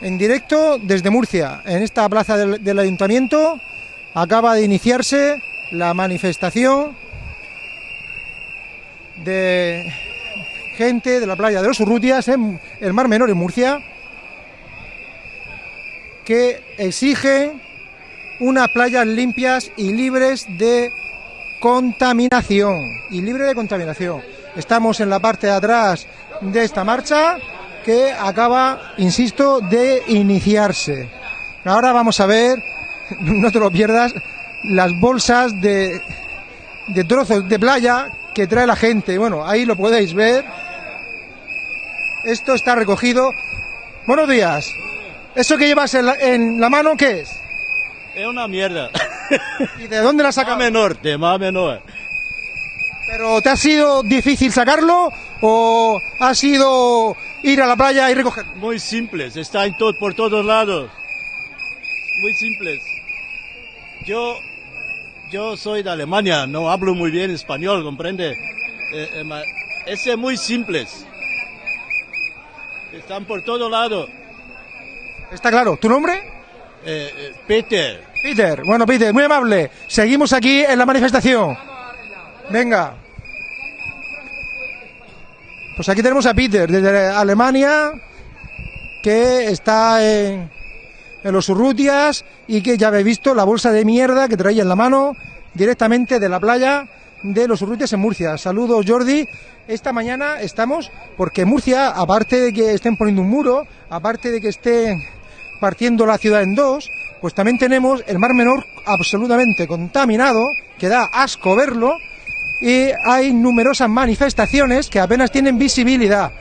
en directo desde Murcia, en esta plaza del, ayuntamiento. Acaba de iniciarse la manifestación de gente de la playa de los Urrutias en el Mar Menor en Murcia que exige unas playas limpias y libres de contaminación y libre de contaminación. Estamos en la parte de atrás de esta marcha que acaba, insisto, de iniciarse. Ahora vamos a ver, no te lo pierdas, las bolsas de, de trozos de playa que trae la gente. Bueno, ahí lo podéis ver. Esto está recogido. Buenos días. ¿Eso que llevas en la, en la mano qué es? Es una mierda. ¿Y de dónde la sacas? Mame Norte, Mame Norte. ¿Pero te ha sido difícil sacarlo o ha sido ir a la playa y recogerlo? Muy simples, está en todo, por todos lados. Muy simples. Yo, yo soy de Alemania, no hablo muy bien español, ¿comprende? Eh, eh, ese muy simples. Están por todo lado. Está claro. ¿Tu nombre? Eh, eh, Peter, Peter. Bueno, Peter, muy amable. Seguimos aquí en la manifestación. Venga. Pues aquí tenemos a Peter desde Alemania, que está en, los Urrutias y que ya habéis visto la bolsa de mierda que traía en la mano directamente de la playa de los Urrutias en Murcia. Saludos, Jordi. Esta mañana estamos porque Murcia, aparte de que estén poniendo un muro, aparte de que estén partiendo la ciudad en dos, pues también tenemos el Mar Menor absolutamente contaminado, que da asco verlo, y hay numerosas manifestaciones que apenas tienen visibilidad,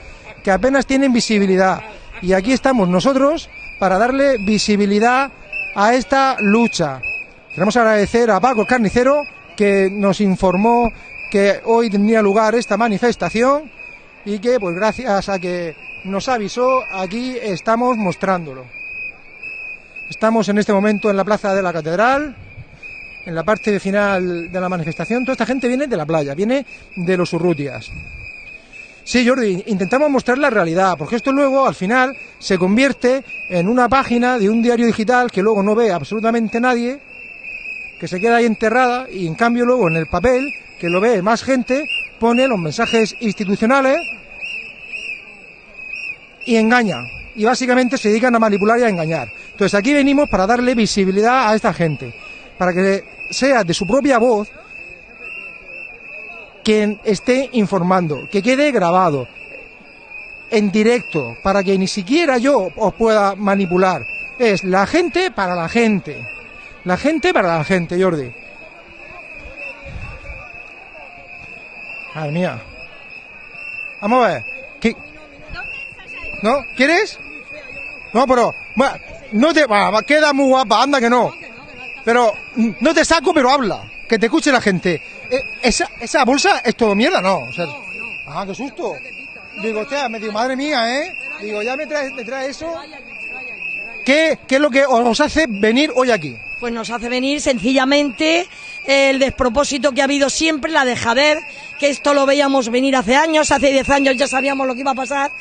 que apenas tienen visibilidad. Y aquí estamos nosotros para darle visibilidad a esta lucha. Queremos agradecer a Paco Carnicero que nos informó que hoy tendría lugar esta manifestación y que pues gracias a que nos avisó aquí estamos mostrándolo. Estamos en este momento en la plaza de la catedral, en la parte final de la manifestación. Toda esta gente viene de la playa, viene de los Urrutias. Sí, Jordi, intentamos mostrar la realidad, porque esto luego, al final, se convierte en una página de un diario digital que luego no ve absolutamente nadie, que se queda ahí enterrada, y en cambio luego en el papel, que lo ve más gente, pone los mensajes institucionales y engaña. Y básicamente se dedican a manipular y a engañar. Entonces aquí venimos para darle visibilidad a esta gente, para que sea de su propia voz quien esté informando, que quede grabado en directo, para que ni siquiera yo os pueda manipular. Es la gente para la gente. La gente para la gente, Jordi. Madre mía. Vamos a ver. ¿Qué? ¿No? ¿Quieres? No, pero... No te... va, queda muy guapa, anda que no. Pero mm, no te saco, pero habla. Que te escuche la gente. Eh, esa, esa bolsa es todo mierda, ¿no? O sea, ah, qué susto. Digo, hostia, me digo, madre mía, ¿eh? Digo, ya me trae, me trae eso. ¿Qué, ¿Qué es lo que os hace venir hoy aquí? Pues nos hace venir sencillamente el despropósito que ha habido siempre, la dejadez, que esto lo veíamos venir hace años, hace 10 años ya sabíamos lo que iba a pasar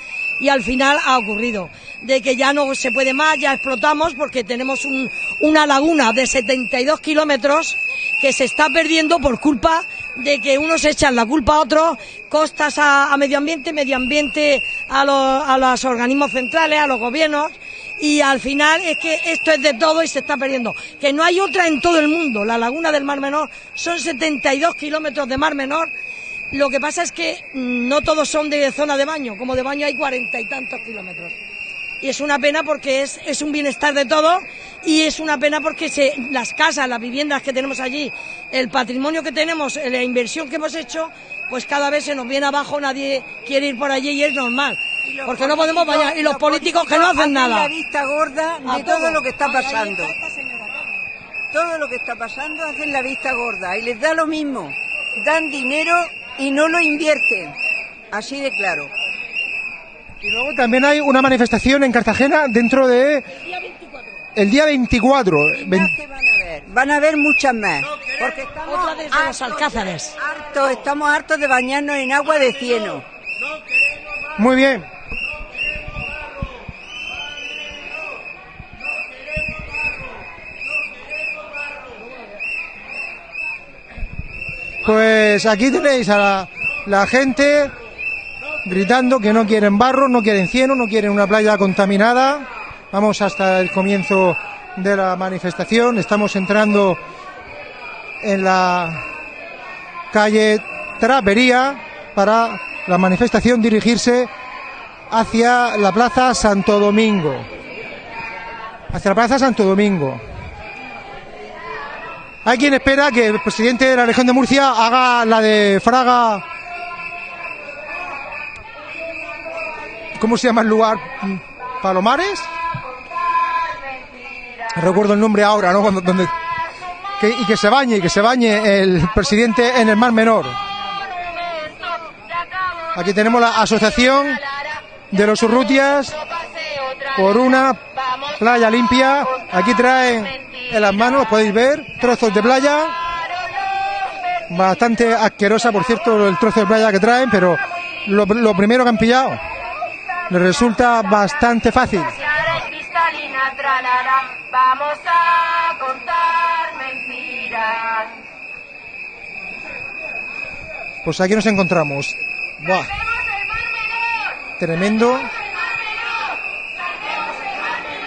y al final ha ocurrido. De que ya no se puede más, ya explotamos porque tenemos un- una laguna de 72 kilómetros que se está perdiendo por culpa de que unos echan la culpa a otros, costas a, medio ambiente, medio ambiente a, los- a los organismos centrales, a los gobiernos, y al final es que esto es de todo y se está perdiendo. Que no hay otra en todo el mundo. La laguna del Mar Menor son 72 kilómetros de Mar Menor. Lo que pasa es que mm, no todos son de zona de baño, como de baño hay cuarenta y tantos kilómetros. Y es una pena porque es, es un bienestar de todo y es una pena porque se, las casas, las viviendas que tenemos allí, el patrimonio que tenemos, la inversión que hemos hecho, pues cada vez se nos viene abajo, nadie quiere ir por allí y es normal. Porque no podemos vaya y los políticos que no hacen nada. la vista gorda de todo todo. lo que está Ay, pasando. está. Todo lo que está pasando hacen la vista gorda y les da lo mismo. Dan dinero y no lo invierten. Así de claro. Y luego también hay una manifestación en Cartagena dentro de... El día 24. El día 24. ¿Qué van a ver? Van a haber muchas más. Porque estamos Otra desde hartos, los alcázares. Hartos, estamos hartos de bañarnos en agua de cieno. Muy bien. Pues aquí tenéis a la, la gente gritando que no quieren barro, no quieren cieno, no quieren una playa contaminada. Vamos hasta el comienzo de la manifestación. Estamos entrando en la calle Trapería para la manifestación dirigirse hacia la Plaza Santo Domingo. Hacia la Plaza Santo Domingo. Hay quien espera que el presidente de la región de Murcia haga la de Fraga. ¿Cómo se llama el lugar? ¿Palomares? No recuerdo el nombre ahora, ¿no? Donde, y que se bañe, que se bañe el presidente en el Mar Menor. Aquí tenemos la asociación de los Urrutias por una playa limpia. Aquí traen en las manos, podéis ver, trozos de playa. Bastante asquerosa, por cierto, el trozo de playa que traen, pero lo primero que han pillado les resulta bastante fácil. Vamos a contar mentiras. Pues aquí nos encontramos. Buah. Tremendo.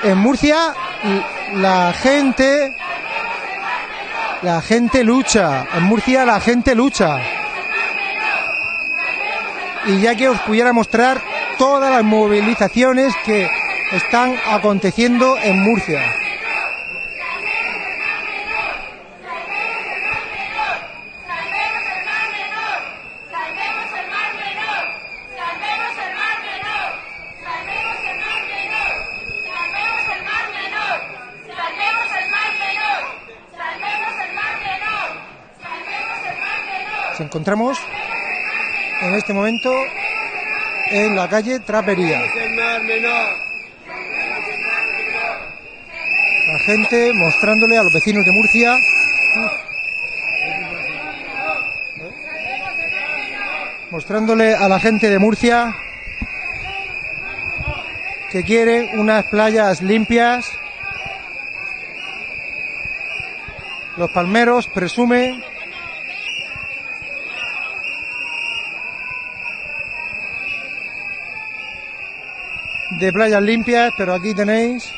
En Murcia la gente la gente lucha. En Murcia la gente lucha. Y ya que os pudiera mostrar todas las movilizaciones que están aconteciendo en Murcia. Nos encontramos en este momento en la calle Trapería. La gente mostrándole a los vecinos de Murcia mostrándole a la gente de Murcia que quiere unas playas limpias. Los palmeros presumen de playas limpias, pero aquí tenéis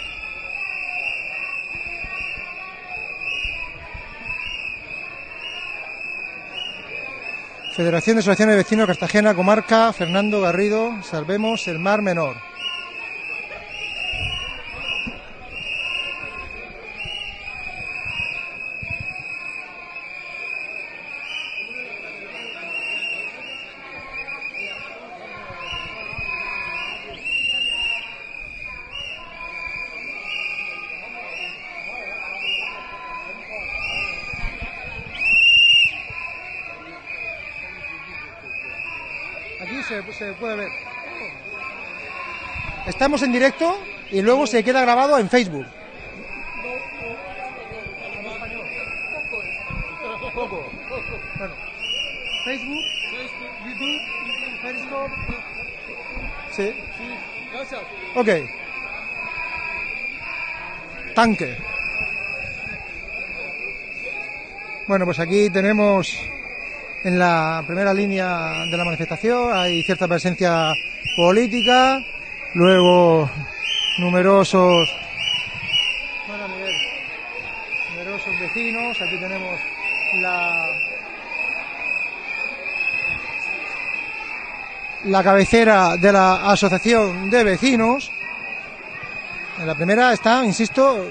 Federación de Asociaciones de Vecinos Cartagena, Comarca, Fernando Garrido, Salvemos el Mar Menor. Aquí se, se puede ver. Estamos en directo y luego se queda grabado en Facebook. Poco. Bueno, Facebook, YouTube, Periscope. Sí. Ok. Tanque. Bueno, pues aquí tenemos en la primera línea de la manifestación hay cierta presencia política, luego numerosos numerosos vecinos, aquí tenemos la la cabecera de la asociación de vecinos. En la primera están, insisto,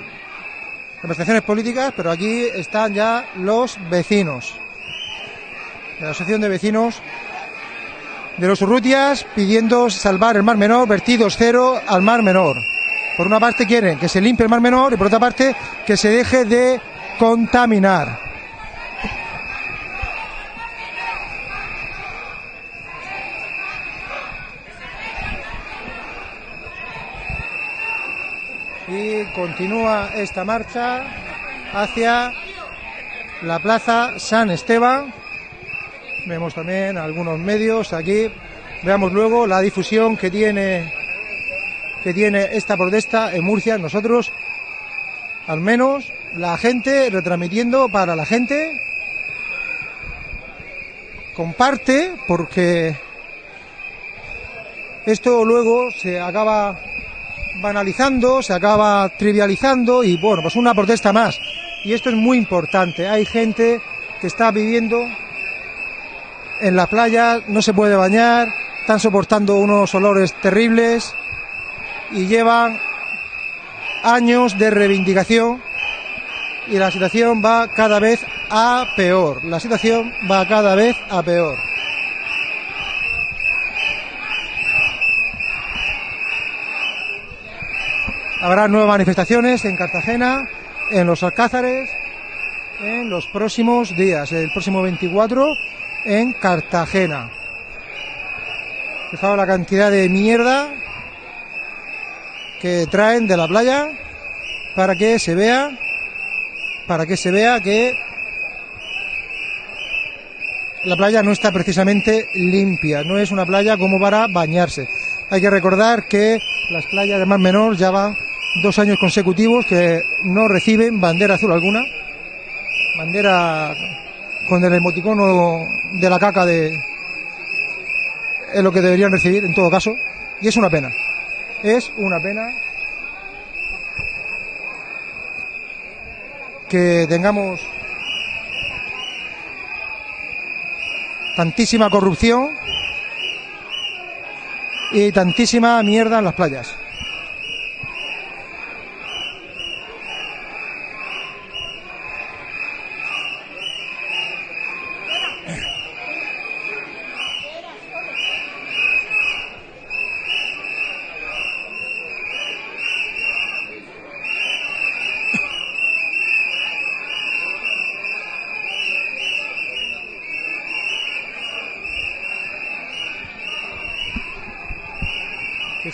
representaciones políticas, pero aquí están ya los vecinos. La Asociación de Vecinos de los Urrutias pidiendo salvar el Mar Menor, vertidos cero al Mar Menor. Por una parte quieren que se limpie el Mar Menor y por otra parte que se deje de contaminar. Y continúa esta marcha hacia la Plaza San Esteban. Vemos también algunos medios aquí. Veamos luego la difusión que tiene que tiene esta protesta en Murcia. Nosotros, al menos, la gente retransmitiendo para la gente comparte porque esto luego se acaba banalizando, se acaba trivializando y bueno, pues una protesta más. Y esto es muy importante. Hay gente que está viviendo en la playa, no se puede bañar, están soportando unos olores terribles y llevan años de reivindicación y la situación va cada vez a peor. La situación va cada vez a peor. Habrá nuevas manifestaciones en Cartagena, en los Alcázares, en los próximos días. El próximo 24 en Cartagena. Fijaos la cantidad de mierda que traen de la playa para que se vea para que se vea que la playa no está precisamente limpia, no es una playa como para bañarse. Hay que recordar que las playas de Mar Menor ya van dos años consecutivos que no reciben bandera azul alguna, bandera con el emoticono de la caca de es lo que deberían recibir en todo caso, y es una pena. Es una pena que tengamos tantísima corrupción y tantísima mierda en las playas.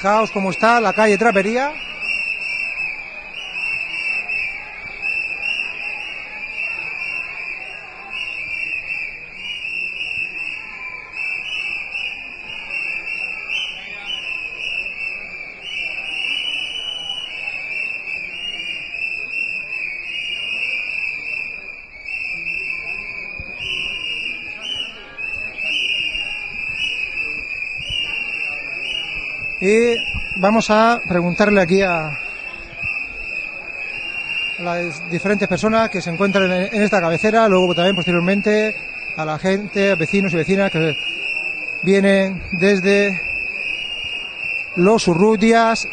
Fijaos cómo está la calle Trapería. Y vamos a preguntarle aquí a las diferentes personas que se encuentran en esta cabecera, luego también posteriormente a la gente, a vecinos y vecinas que vienen desde los Urrutias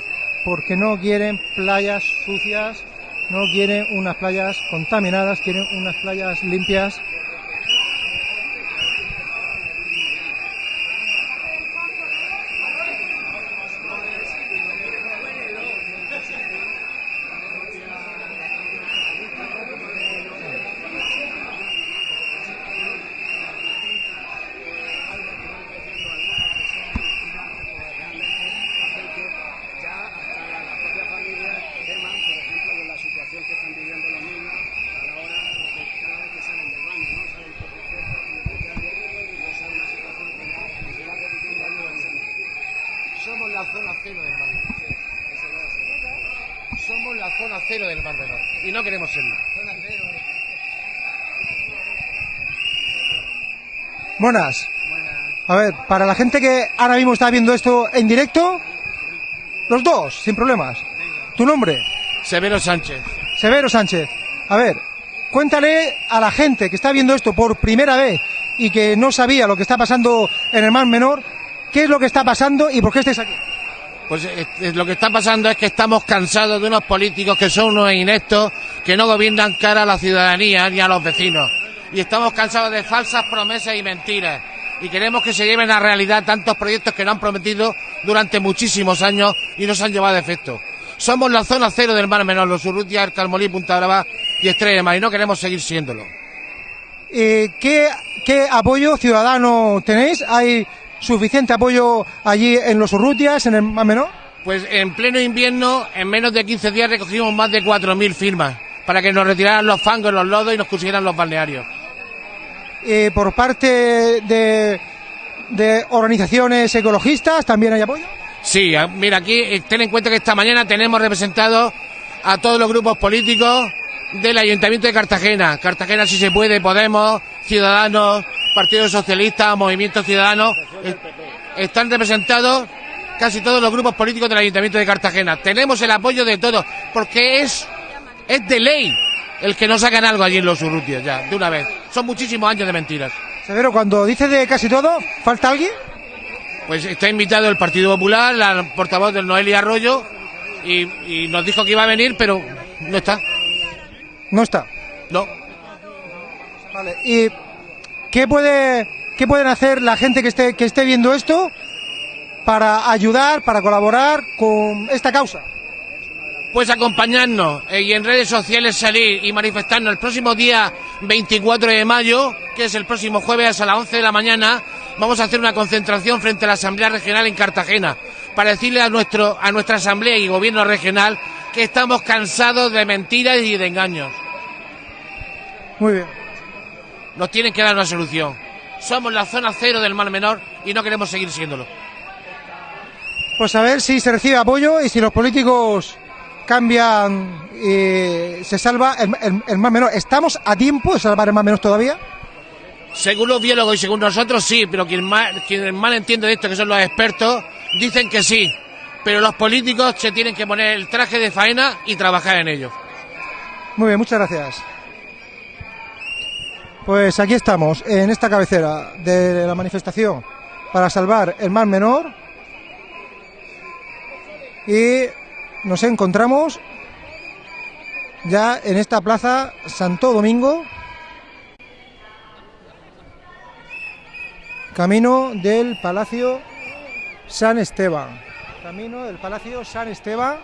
porque no quieren playas sucias, no quieren unas playas contaminadas, quieren unas playas limpias. Somos la zona cero del Mar Menor. Somos la zona cero del Mar Menor. Y no queremos serlo. Buenas. A ver, para la gente que ahora mismo está viendo esto en directo, los dos, sin problemas. ¿Tu nombre? Severo Sánchez. Severo Sánchez. A ver, cuéntale a la gente que está viendo esto por primera vez y que no sabía lo que está pasando en el Mar Menor, qué es lo que está pasando y por qué estáis aquí. Pues eh, eh, lo que está pasando es que estamos cansados de unos políticos que son unos ineptos, que no gobiernan cara a la ciudadanía ni a los vecinos. Y estamos cansados de falsas promesas y mentiras. Y queremos que se lleven a realidad tantos proyectos que nos han prometido durante muchísimos años y no se han llevado a efecto. Somos la zona cero del Mar Menor, los Urrutia, el Calmolí, Punta Brava y Estrella y no queremos seguir siéndolo. Eh, ¿qué, ¿Qué apoyo ciudadano tenéis? ¿Hay suficiente apoyo allí en los Urrutias, en el Mar Menor? Pues en pleno invierno, en menos de 15 días recogimos más de 4.000 firmas para que nos retiraran los fangos, los lodos y nos pusieran los balnearios. Eh, por parte de, organizaciones ecologistas también hay apoyo. Sí, a- mira, aquí eh, ten en cuenta que esta mañana tenemos representados a todos los grupos políticos del Ayuntamiento de Cartagena. Cartagena, si se puede, Podemos, Ciudadanos, Partido Socialista, Movimiento Ciudadano, están representados casi todos los grupos políticos del Ayuntamiento de Cartagena. Tenemos el apoyo de todos, porque es, es de ley el que no sacan algo allí en los Urrutios, ya, de una vez. Son muchísimos años de mentiras. Severo, cuando dice de casi todo, ¿falta alguien? Pues está invitado el Partido Popular, la portavoz del Noelia Arroyo, y, y nos dijo que iba a venir, pero no está. No está. No. Vale. ¿Y qué puede qué pueden hacer la gente que esté que esté viendo esto para ayudar, para colaborar con esta causa? Pues acompañarnos eh, y en redes sociales salir y manifestarnos el próximo día 24 de mayo, que es el próximo jueves a las 11 de la mañana, vamos a hacer una concentración frente a la Asamblea Regional en Cartagena para decirle a nuestro a nuestra Asamblea y Gobierno regional que estamos cansados de mentiras y de engaños. Muy bien. Nos tienen que dar una solución. Somos la zona cero del mal menor y no queremos seguir siéndolo. Pues a ver si se recibe apoyo y si los políticos cambian y se salva el, el, el más menor. ¿Estamos a tiempo de salvar el más menor todavía? Según los biólogos y según nosotros sí, pero quien mal, quien mal entiende de esto, que son los expertos, dicen que sí. Pero los políticos se tienen que poner el traje de faena y trabajar en ello. Muy bien, muchas gracias. Pues aquí estamos, en esta cabecera de la manifestación para salvar el mar menor. Y nos encontramos ya en esta plaza Santo Domingo, camino del Palacio San Esteban. Camino del Palacio San Esteban.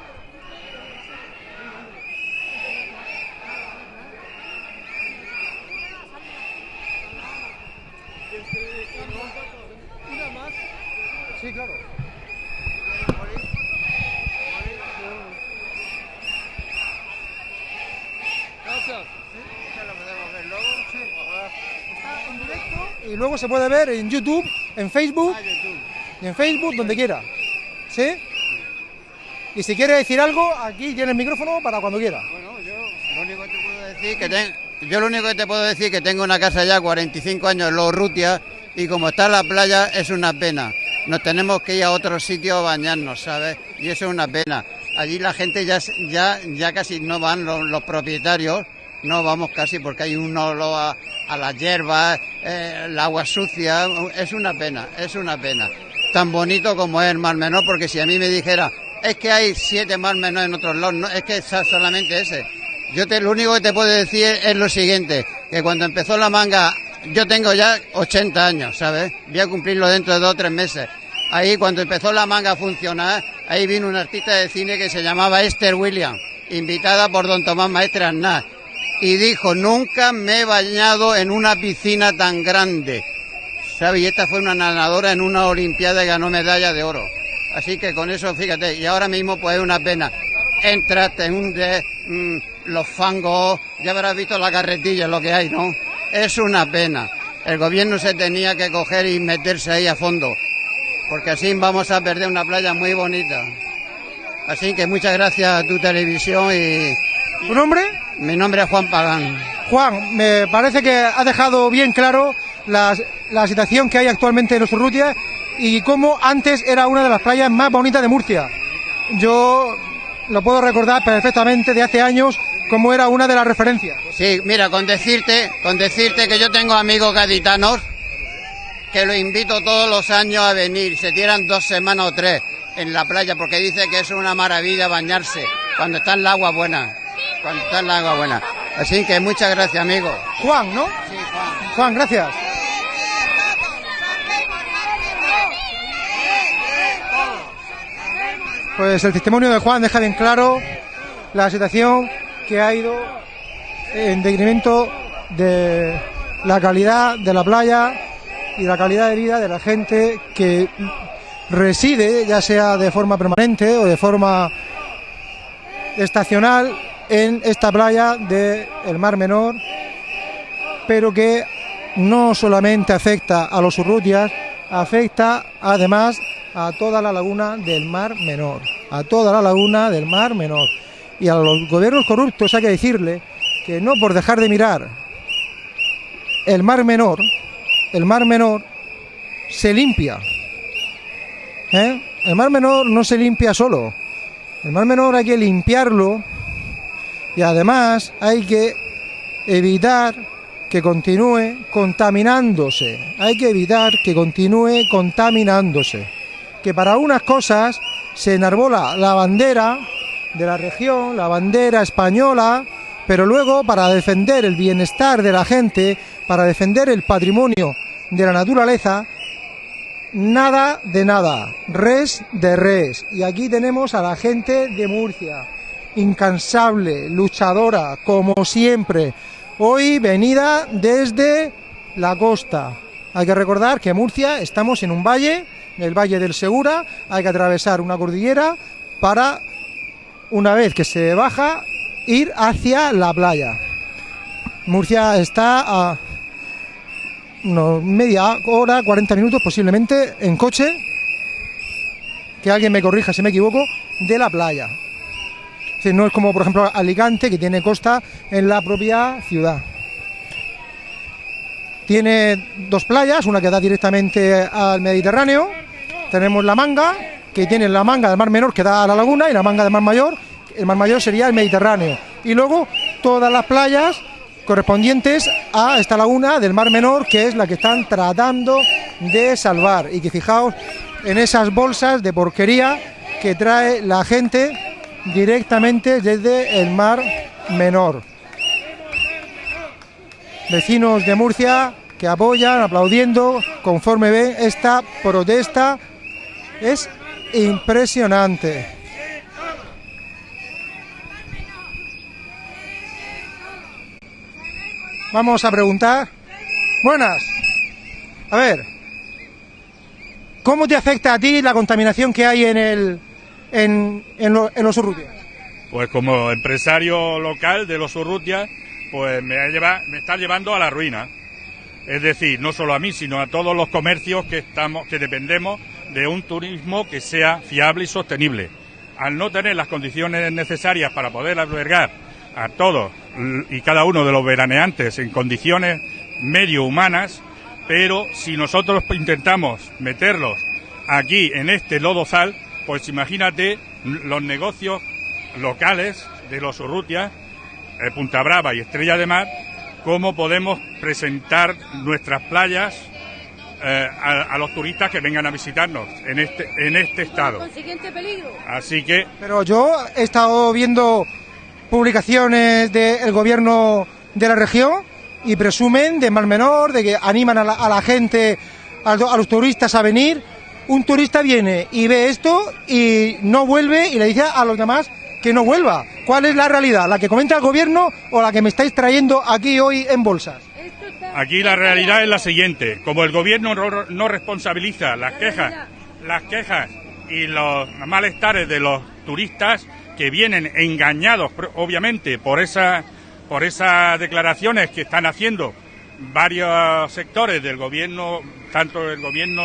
Sí, claro. Está en directo y luego se puede ver en YouTube, en Facebook y en Facebook donde quiera. ¿Sí? Y si quiere decir algo, aquí tiene el micrófono para cuando quiera. Bueno, yo lo único que te puedo decir que ten- yo lo único que te puedo decir que tengo una casa ya 45 años en Los Rutias y como está la playa es una pena. Nos tenemos que ir a otro sitio a bañarnos, ¿sabes? Y eso es una pena. Allí la gente ya ya ya casi no van los, los propietarios, no vamos casi porque hay un olor a, las hierbas, eh, el agua sucia, es una pena, es una pena. Tan bonito como es el Mar Menor, porque si a mí me dijera, es que hay siete Mar Menor en otros lados, no, es que es solamente ese. Yo te, lo único que te puedo decir es lo siguiente, que cuando empezó la manga, yo tengo ya 80 años, ¿sabes? Voy a cumplirlo dentro de dos o tres meses. Ahí cuando empezó la manga a funcionar, ahí vino una artista de cine que se llamaba Esther Williams, invitada por don Tomás Maestre Aznar, y dijo, nunca me he bañado en una piscina tan grande. ¿Sabes? Y esta fue una nadadora en una olimpiada y ganó medalla de oro. Así que con eso, fíjate, y ahora mismo pues es una pena. Entras, te hundes, mm, los fangos, ya habrás visto la carretilla, lo que hay, ¿no? Es una pena. El gobierno se tenía que coger y meterse ahí a fondo, porque así vamos a perder una playa muy bonita. Así que muchas gracias a tu televisión y ¿Tu nombre? Mi nombre es Juan Pagán. Juan, me parece que ha dejado bien claro la, la situación que hay actualmente en los Urrutia y cómo antes era una de las playas más bonitas de Murcia. Yo lo puedo recordar perfectamente de hace años como era una de las referencias. Sí, mira, con decirte, con decirte que yo tengo amigos gaditanos que los invito todos los años a venir, se tiran dos semanas o tres en la playa porque dice que es una maravilla bañarse cuando está en el agua buena, cuando está el agua buena. Así que muchas gracias, amigo. Juan, ¿no? Sí, Juan. Juan, gracias. Pues el testimonio de Juan deja bien claro la situación que ha ido en decremento de la calidad de la playa y la calidad de vida de la gente que reside, ya sea de forma permanente o de forma estacional, en esta playa del Mar Menor, pero que no solamente afecta a los urrutias, afecta además a toda la laguna del Mar Menor, a toda la laguna del Mar Menor. Y a los gobiernos corruptos hay que decirle que no por dejar de mirar el Mar Menor, el Mar Menor se limpia. ¿eh? El Mar Menor no se limpia solo. El Mar Menor hay que limpiarlo y además hay que evitar que continúe contaminándose. Hay que evitar que continúe contaminándose. Que para unas cosas se enarbola la bandera de la región, la bandera española, pero luego para defender el bienestar de la gente, para defender el patrimonio de la naturaleza, nada de nada, res de res. Y aquí tenemos a la gente de Murcia, incansable, luchadora, como siempre. Hoy venida desde la costa. Hay que recordar que Murcia estamos en un valle, el Valle del Segura, hay que atravesar una cordillera para, una vez que se baja, ir hacia la playa. Murcia está a unos media hora, 40 minutos posiblemente en coche, que alguien me corrija si me equivoco, de la playa. No es como por ejemplo Alicante, que tiene costa en la propia ciudad. Tiene dos playas, una que da directamente al Mediterráneo, tenemos la manga, que tiene la manga del Mar Menor que da a la laguna, y la manga del Mar Mayor, el Mar Mayor sería el Mediterráneo. Y luego todas las playas correspondientes a esta laguna del Mar Menor, que es la que están tratando de salvar. Y que fijaos en esas bolsas de porquería que trae la gente directamente desde el Mar Menor. Vecinos de Murcia que apoyan, aplaudiendo, conforme ven esta protesta. Es impresionante. Vamos a preguntar. Buenas. A ver. ¿Cómo te afecta a ti la contaminación que hay en el en, en, en los Urrutia? Pues como empresario local de los Urrutia, pues me, ha lleva- me está llevando a la ruina. Es decir, no solo a mí, sino a todos los comercios que estamos, que dependemos de un turismo que sea fiable y sostenible. Al no tener las condiciones necesarias para poder albergar a todos y cada uno de los veraneantes en condiciones medio humanas, pero si nosotros intentamos meterlos aquí en este lodozal, pues imagínate los negocios locales de los Urrutia, eh, Punta Brava y Estrella de Mar, cómo podemos presentar nuestras playas eh, a, a los turistas que vengan a visitarnos en este, en este estado. Consiguiente peligro. Así que Pero yo he estado viendo publicaciones del gobierno de la región y presumen de Mar Menor, de que animan a la, a la gente, a los turistas a venir. Un turista viene y ve esto y no vuelve y le dice a los demás que no vuelva. ¿Cuál es la realidad? ¿La que comenta el gobierno o la que me estáis trayendo aquí hoy en bolsas? Aquí la realidad es la siguiente: como el gobierno no, responsabiliza las quejas, las quejas y los malestares de los turistas que vienen engañados, obviamente, por esa, por esas declaraciones que están haciendo varios sectores del gobierno, tanto del gobierno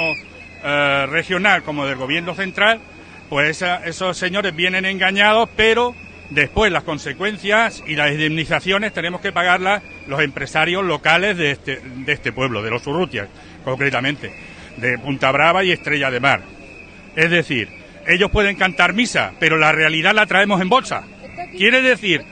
eh, regional como del gobierno central, pues esa- esos señores vienen engañados, pero después las consecuencias y las indemnizaciones tenemos que pagarlas los empresarios locales de este, de este pueblo, de los Urrutias, concretamente, de Punta Brava y Estrella de Mar. Es decir, ellos pueden cantar misa, pero la realidad la traemos en bolsa. Quiere decir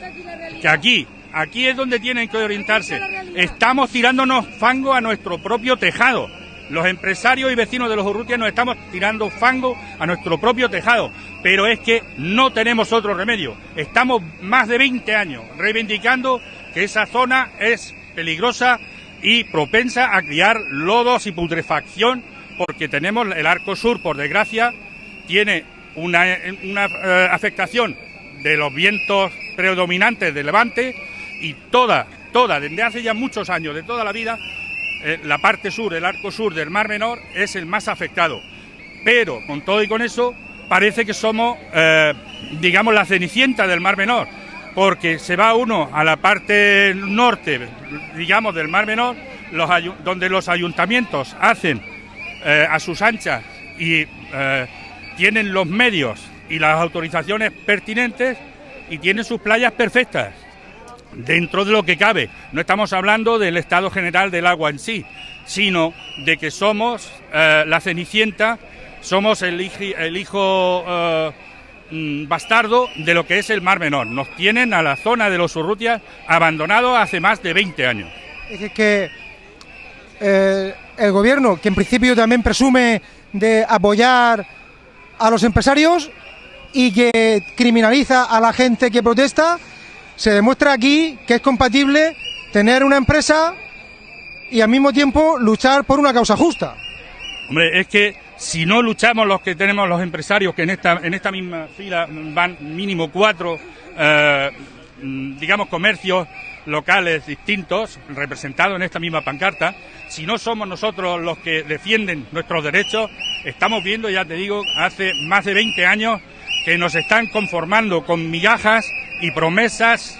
que aquí, aquí es donde tienen que orientarse. Estamos tirándonos fango a nuestro propio tejado. Los empresarios y vecinos de los Urrutias nos estamos tirando fango a nuestro propio tejado. Pero es que no tenemos otro remedio. Estamos más de 20 años reivindicando que esa zona es peligrosa y propensa a criar lodos y putrefacción porque tenemos el arco sur, por desgracia, tiene una, una, eh, afectación de los vientos predominantes de levante y toda, toda, desde hace ya muchos años, de toda la vida, eh, la parte sur, el arco sur del Mar Menor es el más afectado. Pero con todo y con eso, parece que somos, eh, digamos, la cenicienta del Mar Menor, porque se va uno a la parte norte, digamos, del Mar Menor, donde los ayuntamientos hacen eh, a sus anchas y tienen los medios y las autorizaciones pertinentes y tienen sus playas perfectas. Dentro de lo que cabe. No estamos hablando del estado general del agua en sí, sino de que somos eh, la Cenicienta, somos el, hij- el hijo eh, mm, bastardo de lo que es el Mar Menor. Nos tienen a la zona de los Urrutias abandonado hace más de 20 años. Es que eh, el gobierno, que en principio también presume de apoyar a los empresarios y que criminaliza a la gente que protesta, se demuestra aquí que es compatible tener una empresa y al mismo tiempo luchar por una causa justa. Hombre, es que si no luchamos los que tenemos los empresarios, que en esta, en esta misma fila van mínimo cuatro, eh, mm, digamos, comercios locales distintos, representados en esta misma pancarta, si no somos nosotros los que defienden nuestros derechos, estamos viendo, ya te digo, hace más de 20 años que nos están conformando con migajas y promesas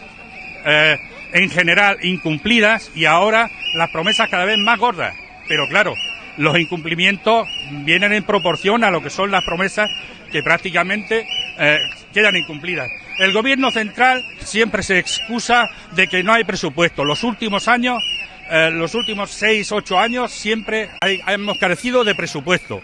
eh, en general incumplidas y ahora las promesas cada vez más gordas. Pero claro, los incumplimientos vienen en proporción a lo que son las promesas que prácticamente eh, quedan incumplidas. El gobierno central siempre se excusa de que no hay presupuesto. Los últimos años, eh, los últimos seis, ocho años, siempre hemos carecido de presupuesto.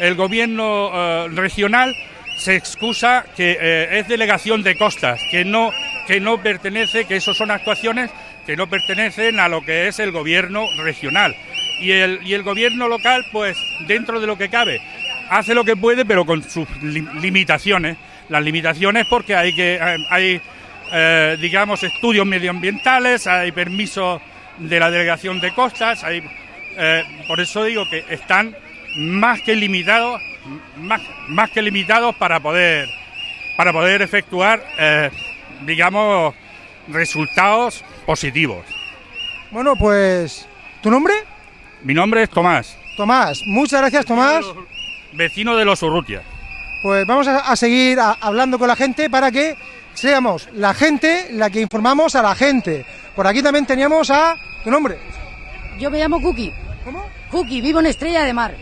El gobierno regional se excusa que eh, es delegación de costas, que no, que no pertenece, que eso son actuaciones que no pertenecen a lo que es el gobierno regional. Y el, y el gobierno local, pues dentro de lo que cabe, hace lo que puede, pero con sus li- limitaciones. Las limitaciones porque hay que eh, hay eh, digamos estudios medioambientales, hay permisos de la delegación de costas, hay por eso digo que están más que limitados, más, más que limitados para poder para poder efectuar eh, digamos resultados positivos. Bueno, pues, ¿tu nombre? Mi nombre es Tomás, Tomás. Muchas gracias, Tomás. vecino de los Urrutias. Pues vamos a, a seguir a- hablando con la gente para que seamos la gente la que informamos a la gente. Por aquí también teníamos a tu nombre. Yo me llamo Cookie. ¿Cómo? Cookie, vivo en Estrella de Mar.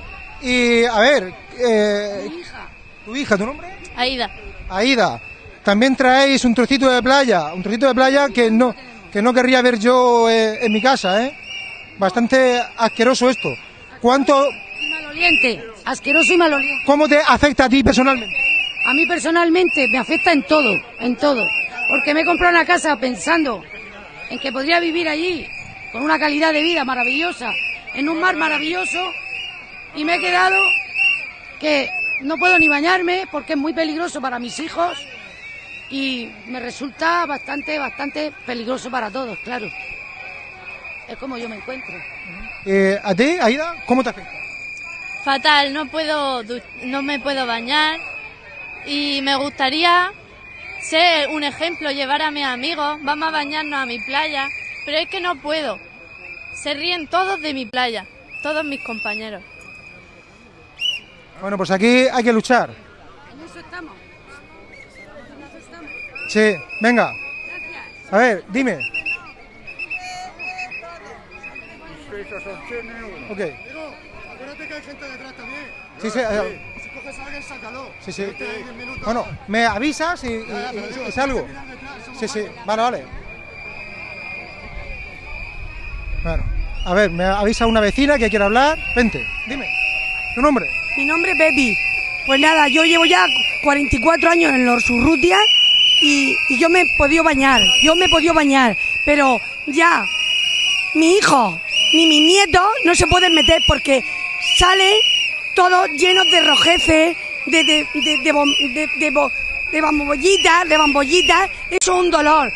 Y a ver, eh, Mi hija. tu hija, tu nombre? Aida. Aida. También traéis un trocito de playa, un trocito de playa que no que no querría ver yo eh, en mi casa, ¿eh? Bastante asqueroso esto. ¿Cuánto, maloliente. Asqueroso y maloliente. cómo te afecta a ti personalmente? A mí personalmente me afecta en todo, en todo. Porque me he comprado una casa pensando en que podría vivir allí con una calidad de vida maravillosa, en un mar maravilloso, y me he quedado que no puedo ni bañarme porque es muy peligroso para mis hijos y me resulta bastante, bastante peligroso para todos, claro. Es como yo me encuentro. Eh, ¿A ti, Aida, cómo te afecta? Fatal, no puedo, no me puedo bañar y me gustaría ser un ejemplo, llevar a mis amigos, vamos a bañarnos a mi playa, pero es que no puedo. Se ríen todos de mi playa, todos mis compañeros. Bueno, pues aquí hay que luchar. En eso estamos. En eso estamos. Sí, venga. A ver, dime. Ok. Acuérdate que hay gente detrás también. Sí, sí, Si coges a alguien, sácalo. sí, sí. Minutos. Bueno, me avisas y, y- salgo. Sí, sí, vale, vale. Bueno, a ver, me avisa una vecina que quiere hablar. Vente, dime. ¿Tu nombre? Mi nombre es Pepi. Pues nada, yo llevo ya 44 años en los Urrutia y, yo me he podido bañar, yo me he podido bañar, pero ya mi hijo ni mis nietos no se pueden meter porque salen todos llenos de rojeces, de, de, de, de bambollitas, de bambollitas. Eso es un dolor.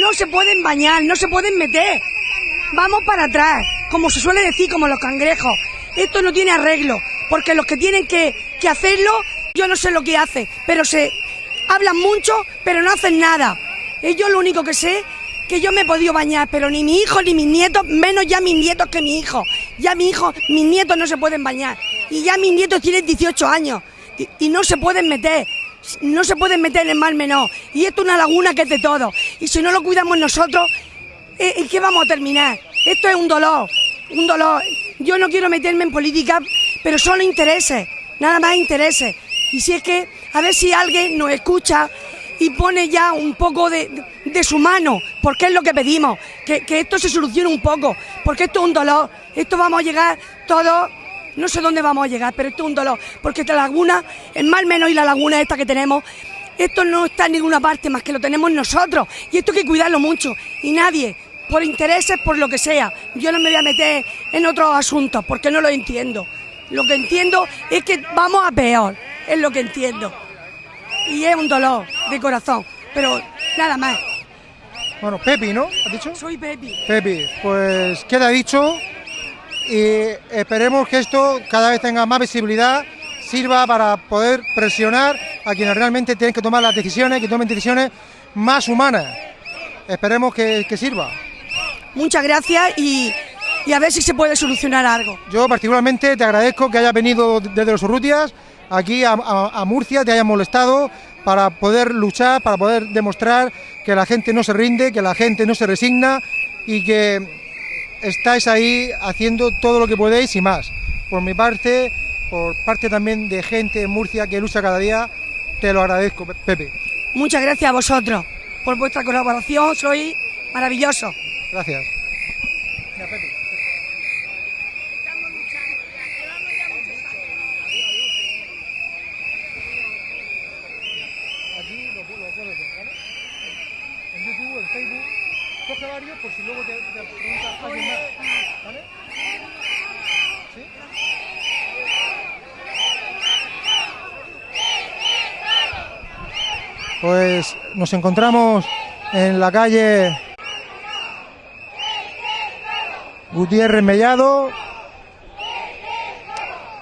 No se pueden bañar, no se pueden meter. Vamos para atrás, como se suele decir, como los cangrejos. Esto no tiene arreglo, porque los que tienen que, hacerlo, yo no sé lo que hacen, pero se hablan mucho, pero no hacen nada. Y yo lo único que sé que yo me he podido bañar, pero ni mi hijo ni mis nietos, menos ya mis nietos que mi hijo. Ya mi hijo, mis nietos no se pueden bañar. Y ya mis nietos tienen 18 años y, no se pueden meter. No se pueden meter en el mar menor. Y esto es una laguna que es de todos. Y si no lo cuidamos nosotros, ¿En en qué vamos a terminar? Esto es un dolor, un dolor. Yo no quiero meterme en política, pero son intereses, nada más intereses. Y si es que, a ver si alguien nos escucha y pone ya un poco de, de su mano, porque es lo que pedimos, que, que esto se solucione un poco, porque esto es un dolor, esto vamos a llegar todos, no sé dónde vamos a llegar, pero esto es un dolor, porque esta laguna, el mal menos y la laguna esta que tenemos, esto no está en ninguna parte más que lo tenemos nosotros, y esto hay que cuidarlo mucho, y nadie, por intereses, por lo que sea, yo no me voy a meter en otros asuntos, porque no lo entiendo. Lo que entiendo es que vamos a peor, es lo que entiendo. Y es un dolor de corazón, pero nada más. Bueno, Pepi, ¿no? ¿Has dicho? Soy Pepi. Pepi, pues queda dicho y esperemos que esto cada vez tenga más visibilidad, sirva para poder presionar a quienes realmente tienen que tomar las decisiones, que tomen decisiones más humanas. Esperemos que, que sirva. Muchas gracias y, y a ver si se puede solucionar algo. Yo particularmente te agradezco que hayas venido desde los Urrutias aquí a, a- a Murcia, te hayas molestado para poder luchar, para poder demostrar que la gente no se rinde, que la gente no se resigna y que estáis ahí haciendo todo lo que podéis y más. Por mi parte, por parte también de gente en Murcia que lucha cada día, te lo agradezco, Pe- Pepe. Muchas gracias a vosotros por vuestra colaboración, sois maravillosos. Gracias. Lo, pu- lo puedes ver, ¿vale? En YouTube, en Facebook, coge varios por si luego te, te pregunta alguien más, ¿vale? ¿Sí? Pues nos encontramos en la calle Gutiérrez Mellado,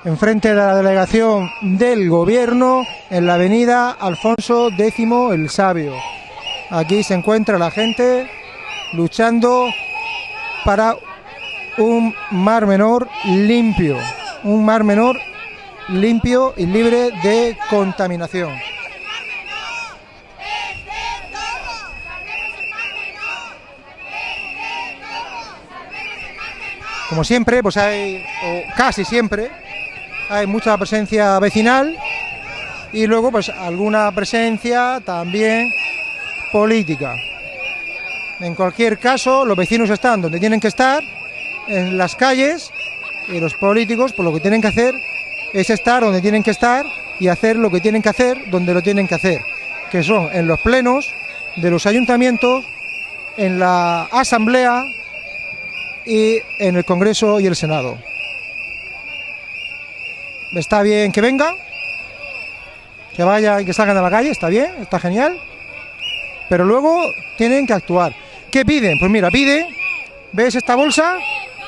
enfrente de la delegación del gobierno, en la avenida Alfonso X el Sabio. Aquí se encuentra la gente luchando para un mar menor limpio, un mar menor limpio y libre de contaminación. Como siempre, pues hay, o casi siempre, hay mucha presencia vecinal y luego pues alguna presencia también política. En cualquier caso, los vecinos están donde tienen que estar, en las calles, y los políticos, pues lo que tienen que hacer es estar donde tienen que estar y hacer lo que tienen que hacer donde lo tienen que hacer, que son en los plenos de los ayuntamientos, en la asamblea y en el Congreso y el Senado. Está bien que venga, que vaya y que salgan a la calle, está bien, está genial, pero luego tienen que actuar. ¿Qué piden? Pues mira, pide, ¿ves esta bolsa?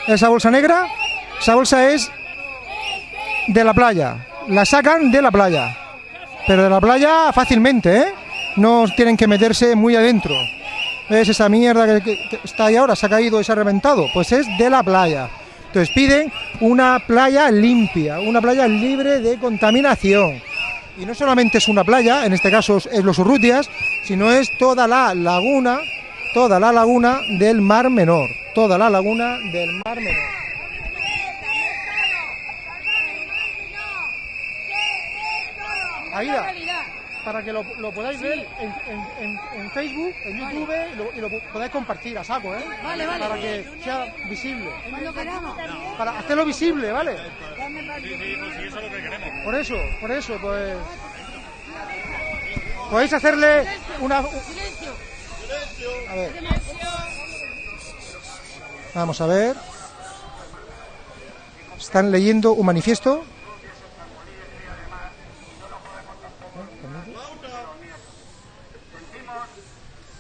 Esa bolsa negra, esa bolsa es de la playa, la sacan de la playa, pero de la playa fácilmente, ¿eh? No tienen que meterse muy adentro. ¿Ves esa mierda que, está ahí ahora? Se ha caído y se ha reventado. Pues es de la playa. Entonces piden una playa limpia, una playa libre de contaminación. Y no solamente es una playa, en este caso es los Urrutias, sino es toda la laguna, toda la laguna del Mar Menor. Toda la laguna del Mar Menor. Aida, para que lo, lo podáis ver en, en- en- en Facebook, en YouTube y, lo, y lo podáis compartir a saco, ¿eh? Vale, vale. Para que sea visible. Cuando queramos. Para hacerlo visible, ¿vale? Sí, sí, pues sí, eso es lo que queremos. Por eso, por eso, pues. Podéis hacerle una. A ver. Vamos a ver. Están leyendo un manifiesto.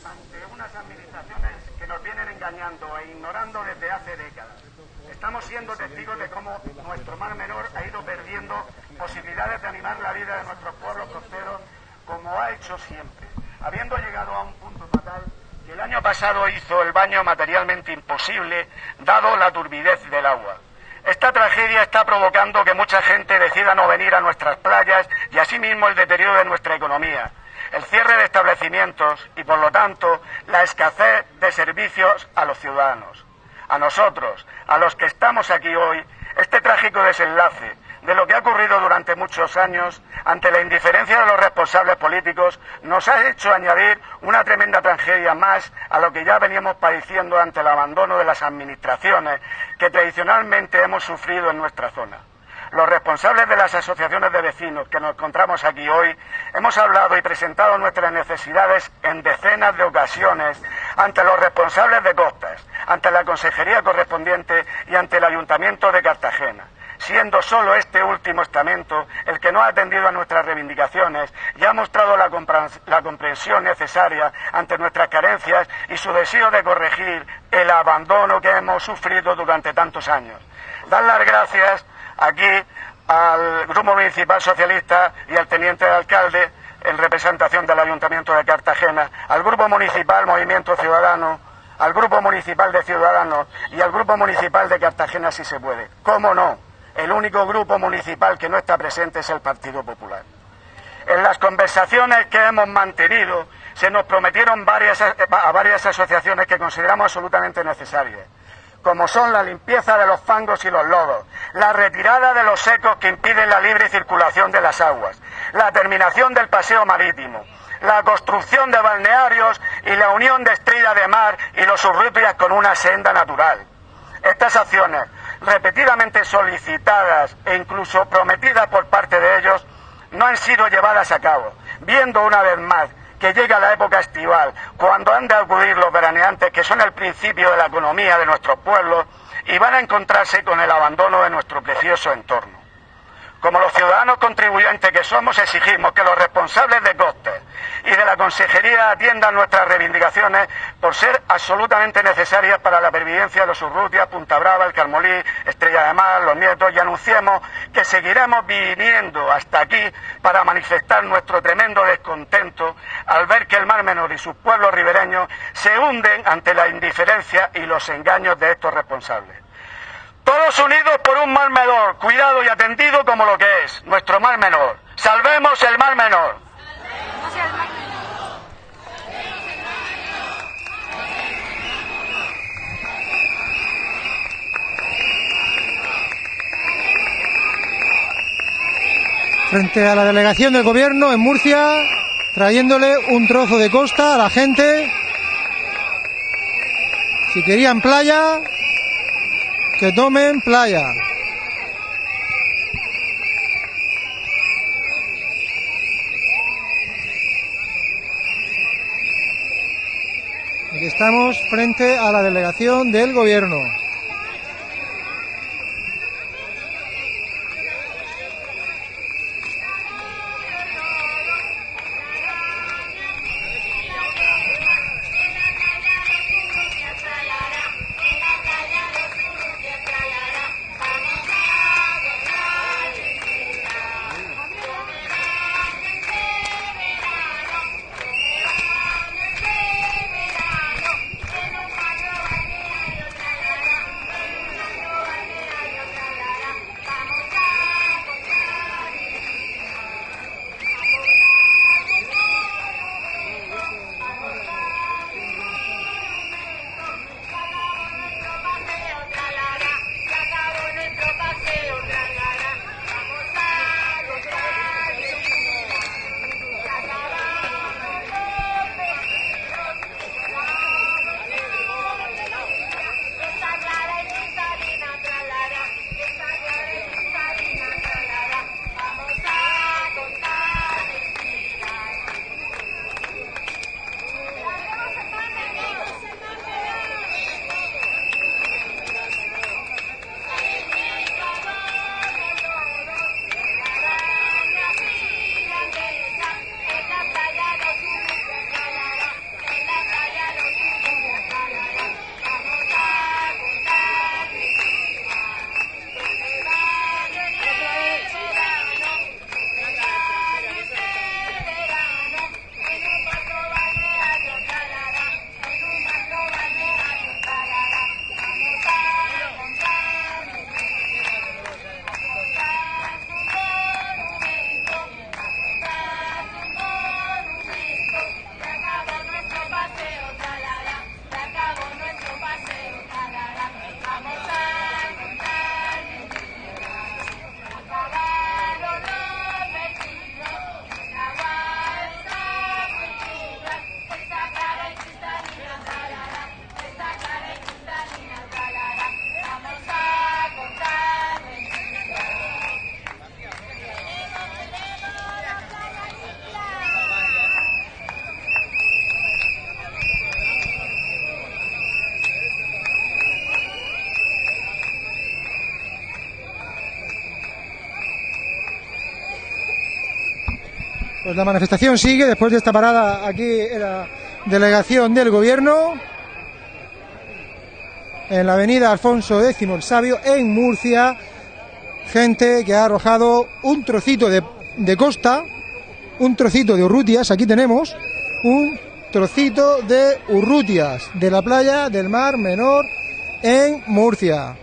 ante unas administraciones que nos vienen engañando e ignorando desde hace décadas. Estamos siendo testigos de cómo nuestro mar menor ha ido perdiendo posibilidades de animar la vida de nuestros pueblos costeros como ha hecho siempre, habiendo llegado a un punto fatal que el año pasado hizo el baño materialmente imposible dado la turbidez del agua. Esta tragedia está provocando que mucha gente decida no venir a nuestras playas y asimismo el deterioro de nuestra economía, el cierre de establecimientos y, por lo tanto, la escasez de servicios a los ciudadanos. A nosotros, a los que estamos aquí hoy, este trágico desenlace de lo que ha ocurrido durante muchos años, ante la indiferencia de los responsables políticos, nos ha hecho añadir una tremenda tragedia más a lo que ya veníamos padeciendo ante el abandono de las administraciones que tradicionalmente hemos sufrido en nuestra zona. Los responsables de las asociaciones de vecinos que nos encontramos aquí hoy hemos hablado y presentado nuestras necesidades en decenas de ocasiones ante los responsables de costas, ante la consejería correspondiente y ante el ayuntamiento de Cartagena siendo solo este último estamento el que no ha atendido a nuestras reivindicaciones y ha mostrado la, la, comprensión necesaria ante nuestras carencias y su deseo de corregir el abandono que hemos sufrido durante tantos años. Dar las gracias aquí al Grupo Municipal Socialista y al Teniente de Alcalde en representación del Ayuntamiento de Cartagena, al Grupo Municipal Movimiento Ciudadano, al Grupo Municipal de Ciudadanos y al Grupo Municipal de Cartagena si se puede. ¿Cómo no? El único grupo municipal que no está presente es el Partido Popular. En las conversaciones que hemos mantenido se nos prometieron varias, a varias asociaciones que consideramos absolutamente necesarias como son la limpieza de los fangos y los lodos, la retirada de los secos que impiden la libre circulación de las aguas, la terminación del paseo marítimo, la construcción de balnearios y la unión de Estrella de Mar y los Urrutias con una senda natural. Estas acciones, repetidamente solicitadas e incluso prometidas por parte de ellos, no han sido llevadas a cabo, viendo una vez más que llega la época estival, cuando han de acudir los veraneantes, que son el principio de la economía de nuestros pueblos, y van a encontrarse con el abandono de nuestro precioso entorno. Como los ciudadanos contribuyentes que somos, exigimos que los responsables de costes y de la Consejería atiendan nuestras reivindicaciones por ser absolutamente necesarias para la pervivencia de los Urrutia, Punta Brava, el Carmolí, Estrella de Mar, los Nietos y anunciemos que seguiremos viniendo hasta aquí para manifestar nuestro tremendo descontento al ver que el Mar Menor y sus pueblos ribereños se hunden ante la indiferencia y los engaños de estos responsables. Todos unidos por un mar menor, cuidado y atendido como lo que es, nuestro mar menor. Salvemos el mar menor. Frente a la delegación del gobierno en Murcia, trayéndole un trozo de costa a la gente. Si querían playa, que tomen playa. Aquí estamos frente a la delegación del gobierno. Pues la manifestación sigue después de esta parada aquí en la delegación del gobierno en la avenida Alfonso X el Sabio en Murcia. Gente que ha arrojado un trocito de, de costa, un trocito de Urrutias, aquí tenemos un trocito de Urrutias, de la playa del Mar Menor en Murcia.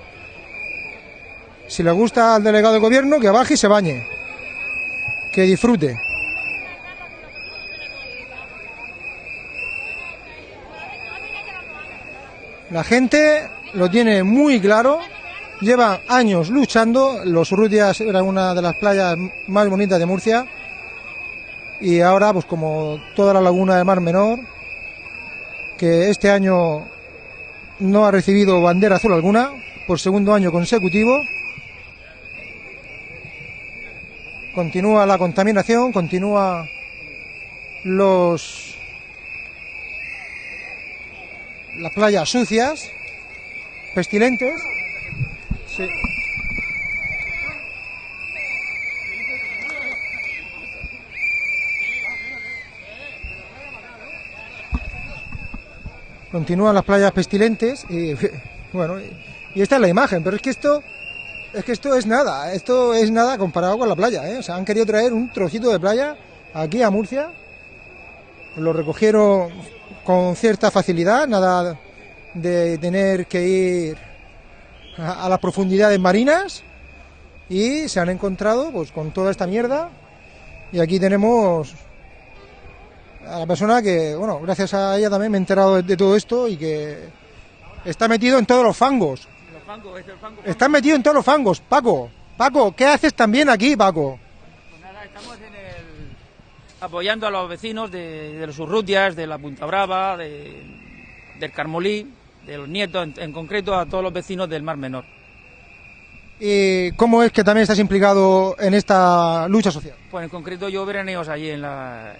Si le gusta al delegado de gobierno, que baje y se bañe. Que disfrute. La gente lo tiene muy claro, lleva años luchando, los Urrutias era una de las playas más bonitas de Murcia. Y ahora pues como toda la laguna del Mar Menor, que este año no ha recibido bandera azul alguna por segundo año consecutivo, continúa la contaminación, continúa los las playas sucias, pestilentes. Sí. Continúan las playas pestilentes y bueno, y esta es la imagen, pero es que esto es que esto es nada, esto es nada comparado con la playa, ¿eh? O sea, han querido traer un trocito de playa aquí a Murcia. Lo recogieron con cierta facilidad, nada de tener que ir a, a las profundidades marinas y se han encontrado pues con toda esta mierda y aquí tenemos a la persona que, bueno, gracias a ella también me he enterado de, de todo esto y que está metido en todos los fangos. Está metido en todos los fangos, Paco. Paco, ¿qué haces también aquí, Paco? Apoyando a los vecinos de, de los Urrutias, de la Punta Brava, de- del Carmolí, de los nietos, en, en concreto a todos los vecinos del Mar Menor. ¿Y cómo es que también estás implicado en esta lucha social? Pues en concreto yo veraneos allí en, la,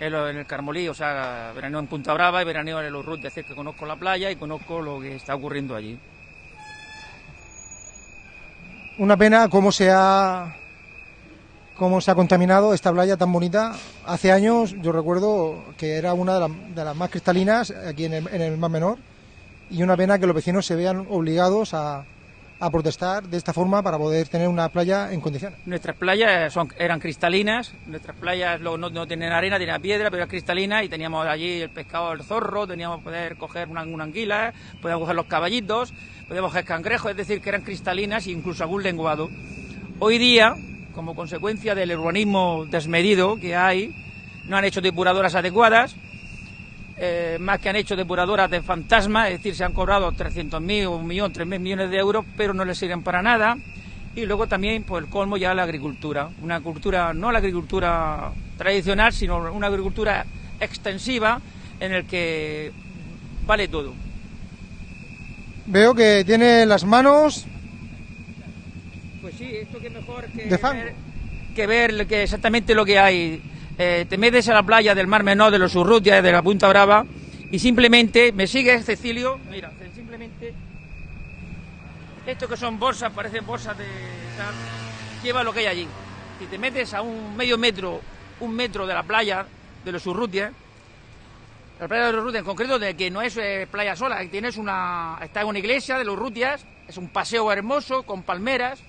en el Carmolí, o sea, veraneo en Punta Brava y veraneo en los Urrutias, es decir, que conozco la playa y conozco lo que está ocurriendo allí. Una pena cómo se ha cómo se ha contaminado esta playa tan bonita. Hace años yo recuerdo que era una de, las- de las más cristalinas aquí en el, en Mar Menor y una pena que los vecinos se vean obligados a, protestar de esta forma para poder tener una playa en condiciones. Nuestras playas son, eran cristalinas, nuestras playas no, no tienen arena, tienen piedra, pero eran cristalinas y teníamos allí el pescado del zorro, teníamos poder coger una, una anguila, podíamos coger los caballitos, podíamos coger cangrejos, es decir, que eran cristalinas e incluso algún lenguado. Hoy día, como consecuencia del urbanismo desmedido que hay, no han hecho depuradoras adecuadas, eh, más que han hecho depuradoras de fantasma, es decir, se han cobrado 300.000, un millón, 3.000 millones de euros, pero no les sirven para nada. Y luego también, pues el colmo ya la agricultura. Una agricultura, no la agricultura tradicional, sino una agricultura extensiva en el que vale todo. Veo que tiene las manos Pues sí, esto que mejor que de ver, que ver que exactamente lo que hay. Eh, te metes a la playa del Mar Menor, de los Urrutias, de la Punta Brava, y simplemente me sigues, Cecilio, mira, simplemente esto que son bolsas, parecen bolsas de tal, lleva lo que hay allí. Si te metes a un medio metro, un metro de la playa de los Urrutias, la playa de los Urrutias en concreto, de que no es eh, playa sola, tienes una, está en una iglesia de los Urrutias, es un paseo hermoso con palmeras,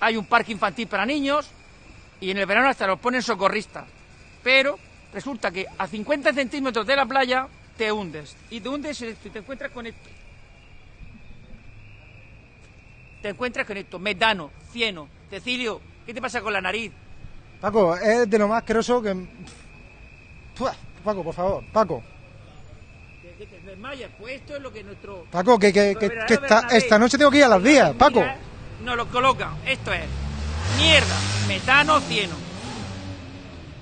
hay un parque infantil para niños y en el verano hasta los ponen socorristas. Pero resulta que a 50 centímetros de la playa te hundes. Y te hundes y te encuentras con esto. Te encuentras con esto, metano, cieno. Cecilio, ¿qué te pasa con la nariz? Paco, es de lo más asqueroso que... Pua, Paco, por favor, Paco. Que, te desmayas. Pues esto es lo que nuestro... Paco, que, que, que- que esta, esta noche tengo que ir a las vías, Paco. Nos lo colocan. Esto es mierda, metano, cieno.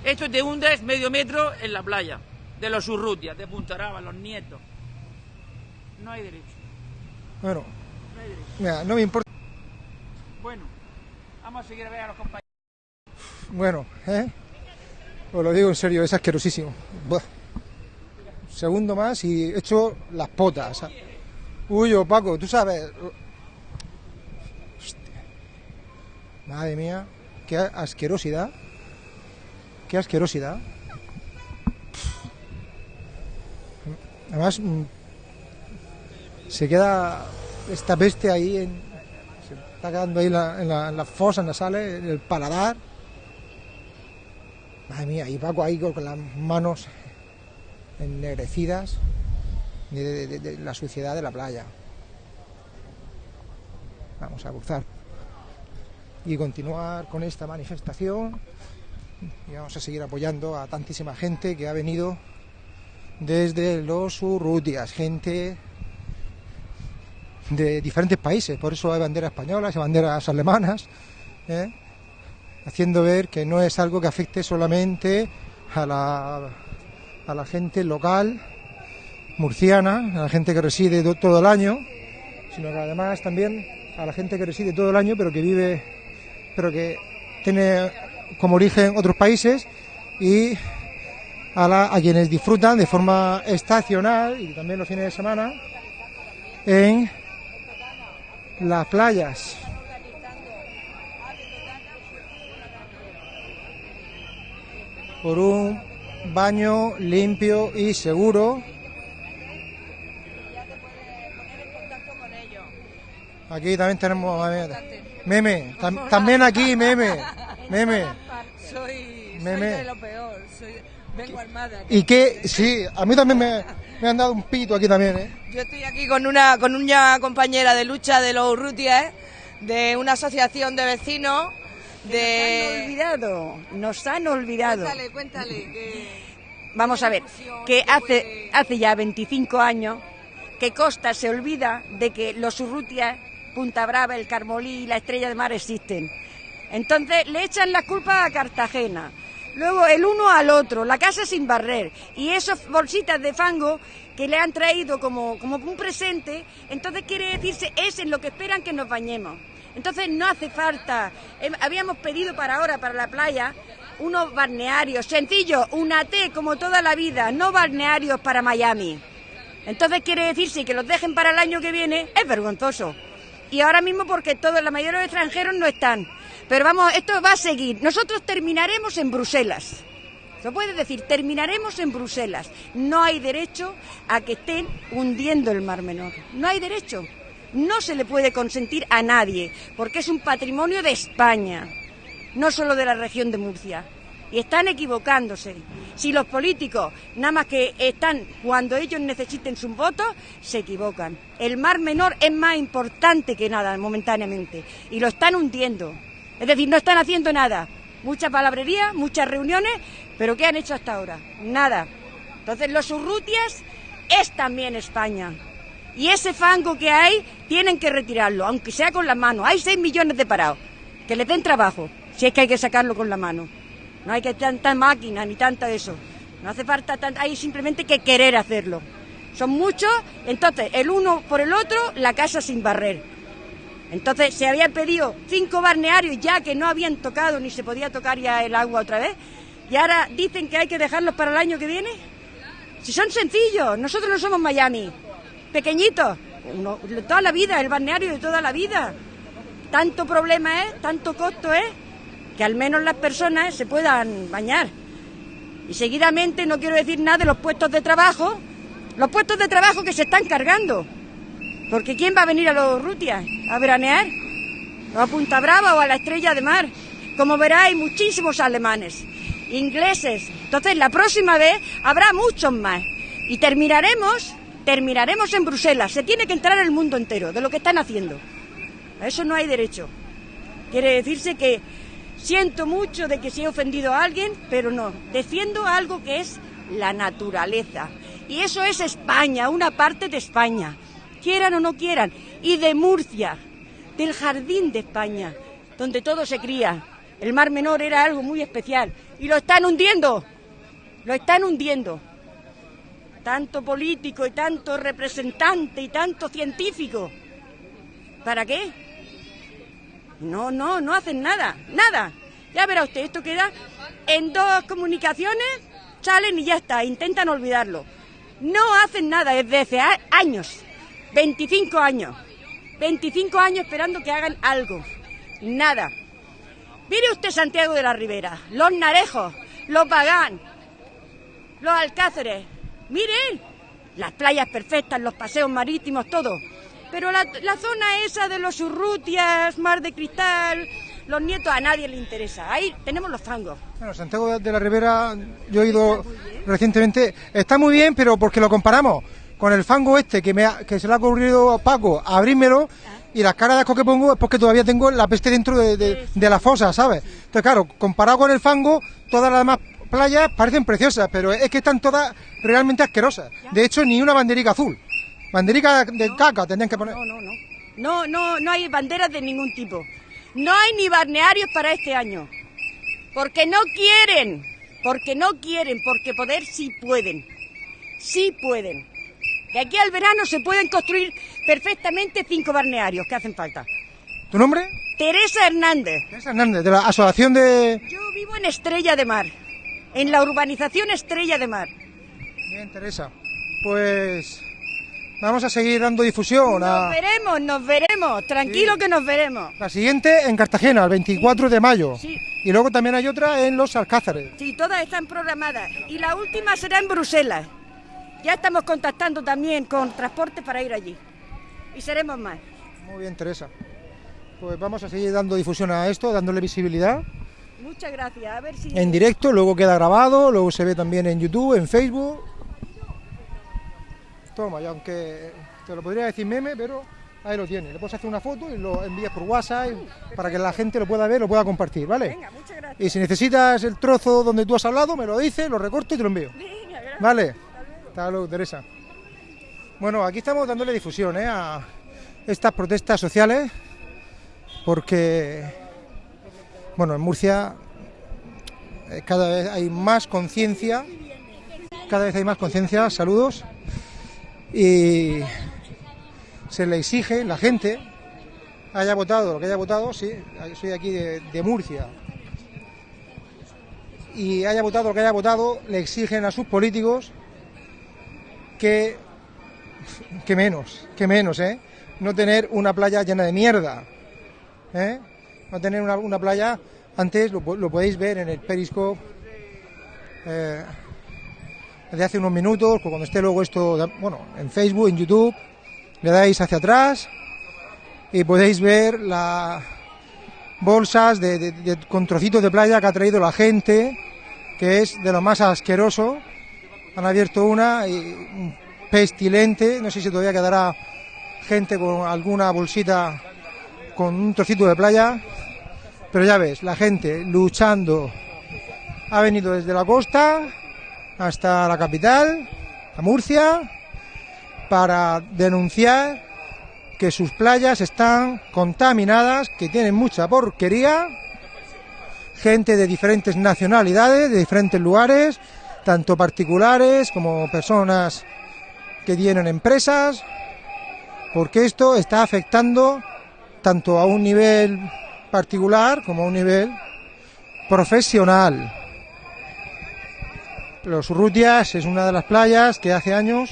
Esto te hundes medio metro en la playa de los Urrutias, de Punta Brava, los nietos. No hay derecho. Bueno, No hay derecho. mira, no me importa. Bueno, vamos a seguir a ver a los compañeros. Bueno, ¿eh? Os lo digo en serio, es asquerosísimo. Buah. Segundo más y he hecho las potas. Uy, oh, Paco, tú sabes. Hostia. Madre mía, qué asquerosidad. qué asquerosidad. Además, mm, se queda esta peste ahí, en, se está quedando ahí en la, en la, en las fosas nasales, en el paladar. Madre mía, y Paco ahí con, las manos ennegrecidas de, de- de la suciedad de la playa. Vamos a cruzar y continuar con esta manifestación y vamos a seguir apoyando a tantísima gente que ha venido desde los Urrutias, gente de diferentes países, por eso hay banderas españolas y banderas alemanas, ¿eh? haciendo ver que no es algo que afecte solamente a la, a la gente local murciana, a la gente que reside do- todo el año, sino que además también a la gente que reside todo el año, pero que vive, pero que tiene como origen otros países y a, quienes disfrutan de forma estacional y también los fines de semana en las playas. Por un baño limpio y seguro. Aquí también tenemos meme, tam- también aquí meme, meme. Soy, Meme. soy de lo peor. Soy, vengo armada. Y que sí, a mí también me, me han dado un pito aquí también, ¿eh? Yo estoy aquí con una con una compañera de lucha de los Urrutias, de una asociación de vecinos. De... Nos han olvidado, nos han olvidado. Cuéntale, cuéntale. que- Vamos a ver, que hace, hace ya 25 años que Costa se olvida de que los Urrutias, Punta Brava, el Carmolí y la Estrella de Mar existen. Entonces le echan la culpa a Cartagena. Luego el uno al otro, la casa sin barrer. Y esas bolsitas de fango que le han traído como, como un presente, entonces quiere decirse, es en lo que esperan que nos bañemos. Entonces no hace falta. Habíamos pedido para ahora, para la playa, unos balnearios sencillos, una T como toda la vida, no balnearios para Miami. Entonces quiere decirse que los dejen para el año que viene, es vergonzoso. Y ahora mismo porque todos, la mayoría de los extranjeros no están. Pero vamos, esto va a seguir. Nosotros terminaremos en Bruselas. ¿Se puede decir? Terminaremos en Bruselas. No hay derecho a que estén hundiendo el Mar Menor. No hay derecho. No se le puede consentir a nadie, porque es un patrimonio de España, no solo de la región de Murcia. Y están equivocándose. Si los políticos, nada más que están cuando ellos necesiten sus votos, se equivocan. El Mar Menor es más importante que nada momentáneamente. Y lo están hundiendo. Es decir, no están haciendo nada. Mucha palabrería, muchas reuniones, pero ¿qué han hecho hasta ahora? Nada. Entonces, los Urrutias es también España. Y ese fango que hay, tienen que retirarlo, aunque sea con las manos. Hay 6 millones de parados. Que les den trabajo, si es que hay que sacarlo con la mano. No hay que tanta máquina ni tanta eso. No hace falta tanta, hay simplemente que querer hacerlo. Son muchos, entonces el uno por el otro, la casa sin barrer. Entonces se habían pedido cinco balnearios ya que no habían tocado ni se podía tocar ya el agua otra vez. Y ahora dicen que hay que dejarlos para el año que viene. Si son sencillos, nosotros no somos Miami, pequeñitos, toda la vida, el balneario de toda la vida. Tanto problema es, tanto costo es, que al menos las personas se puedan bañar. Y seguidamente no quiero decir nada de los puestos de trabajo, los puestos de trabajo que se están cargando. Porque ¿quién va a venir a los Rutias a veranear? O a Punta Brava o a la Estrella de Mar. Como verá, hay muchísimos alemanes, ingleses. Entonces, la próxima vez habrá muchos más. Y terminaremos, terminaremos en Bruselas. Se tiene que entrar el mundo entero de lo que están haciendo. A eso no hay derecho. Quiere decirse que siento mucho de que se he ofendido a alguien, pero no. Defiendo algo que es la naturaleza. Y eso es España, una parte de España. Quieran o no quieran. Y de Murcia, del jardín de España, donde todo se cría. El Mar Menor era algo muy especial. Y lo están hundiendo. Lo están hundiendo. Tanto político y tanto representante y tanto científico. ¿Para qué? No, no, no hacen nada, nada. Ya verá usted, esto queda en dos comunicaciones, salen y ya está, intentan olvidarlo. No hacen nada desde hace años, 25 años, 25 años esperando que hagan algo. Nada. Mire usted Santiago de la Ribera, los narejos, lo pagan. Los alcáceres. Miren, las playas perfectas, los paseos marítimos, todo. Pero la, zona esa de los Urrutias, Mar de Cristal, los nietos, a nadie le interesa. Ahí tenemos los fangos. Bueno, Santiago de la Ribera, yo he ido recientemente, está muy bien, pero porque lo comparamos con el fango este que, me ha- que se le ha ocurrido a Paco abrírmelo y las caras de asco que pongo es porque todavía tengo la peste dentro de, de- de la fosa, ¿sabes? Entonces, claro, comparado con el fango, todas las demás playas parecen preciosas, pero es que están todas realmente asquerosas. De hecho, ni una banderica azul. Banderica de caca tendrían que poner. No, no, no. No, no, no hay banderas de ningún tipo. No hay ni balnearios para este año. Porque no quieren. Porque no quieren. Porque poder sí pueden. Sí pueden. Que aquí al verano se pueden construir perfectamente cinco balnearios que hacen falta. ¿Tu nombre? Teresa Hernández. Teresa Hernández, de la Asociación de... Yo vivo en Estrella de Mar. En la urbanización Estrella de Mar. Bien, Teresa. Pues vamos a seguir dando difusión a... Nos veremos, nos veremos. Tranquilo que nos veremos. La siguiente en Cartagena, el 24 de mayo. Sí. Y luego también hay otra en Los Alcázares. Sí, todas están programadas. Y la última será en Bruselas. Ya estamos contactando también con transporte para ir allí. Y seremos más. Muy bien, Teresa. Pues vamos a seguir dando difusión a esto, dándole visibilidad Muchas gracias. A ver si. en directo, luego queda grabado, luego se ve también en YouTube, en Facebook. Toma, y aunque te lo podría decir meme, pero ahí lo tienes. Le puedes hacer una foto y lo envías por WhatsApp para que la gente lo pueda ver, lo pueda compartir, ¿vale? Venga, muchas gracias. Y si necesitas el trozo donde tú has hablado, me lo dices, lo recorto y te lo envío. Venga, gracias. Vale. Hasta luego, Teresa. Bueno, aquí estamos dándole difusión ¿eh? a estas protestas sociales porque, bueno, en Murcia eh, cada vez hay más conciencia, cada vez hay más conciencia, saludos, y se le exige, la gente, haya votado lo que haya votado, sí, soy aquí de, Murcia, y haya votado lo que haya votado, le exigen a sus políticos que, que menos, que menos, ¿eh? No tener una playa llena de mierda, ¿eh? No tener una, playa, antes lo, lo podéis ver en el Periscope, eh, de hace unos minutos, cuando esté luego esto, bueno, en Facebook, en YouTube, le dais hacia atrás y podéis ver las bolsas de, de- de- con trocitos de playa que ha traído la gente, que es de lo más asqueroso. Han abierto una y pestilente, no sé si todavía quedará gente con alguna bolsita con un trocito de playa, pero ya ves, la gente luchando ha venido desde la costa hasta la capital, a Murcia, para denunciar que sus playas están contaminadas, que tienen mucha porquería, gente de diferentes nacionalidades, de diferentes lugares, tanto particulares como personas que tienen empresas, porque esto está afectando tanto a un nivel particular como a un nivel profesional. Los Urrutias es una de las playas que hace años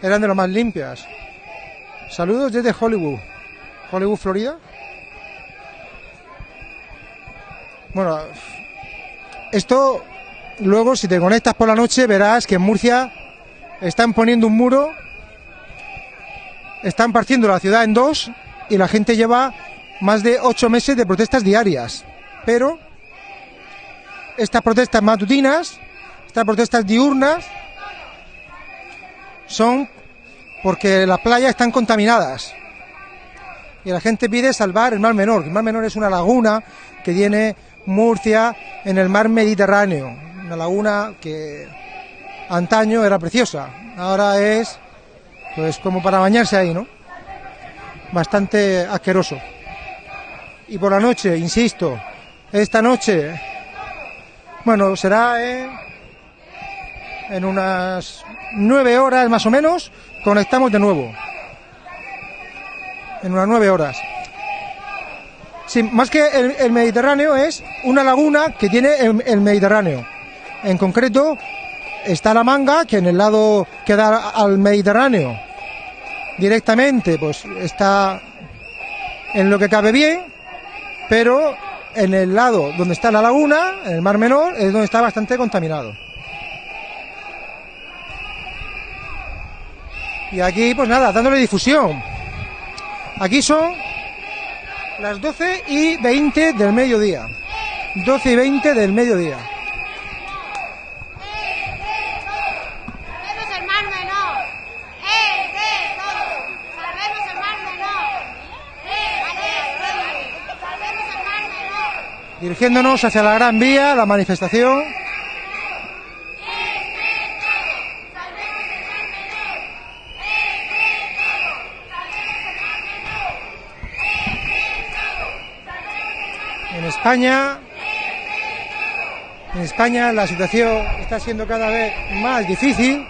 eran de las más limpias. Saludos desde Hollywood. Hollywood, Florida. Bueno, esto luego si te conectas por la noche verás que en Murcia están poniendo un muro, están partiendo la ciudad en dos y la gente lleva más de ocho meses de protestas diarias. Pero estas protestas matutinas, estas protestas diurnas, son porque las playas están contaminadas. Y la gente pide salvar el Mar Menor. El Mar Menor es una laguna que tiene Murcia en el mar Mediterráneo. Una laguna que antaño era preciosa. Ahora es pues como para bañarse ahí, ¿no? Bastante asqueroso. Y por la noche, insisto, esta noche, bueno, será en, en unas nueve horas más o menos, conectamos de nuevo. En unas nueve horas. Sí, más que el, Mediterráneo es una laguna que tiene el, el Mediterráneo. En concreto está la manga, que en el lado que da al Mediterráneo directamente, pues está en lo que cabe bien, pero en el lado donde está la laguna, en el Mar Menor, es donde está bastante contaminado. Y aquí, pues nada, dándole difusión. Aquí son las 12 y 20 del mediodía. 12 y 20 del mediodía. ¡Eh, eh. Dirigiéndonos hacia la Gran Vía, la manifestación. En España, en España la situación está siendo cada vez más difícil.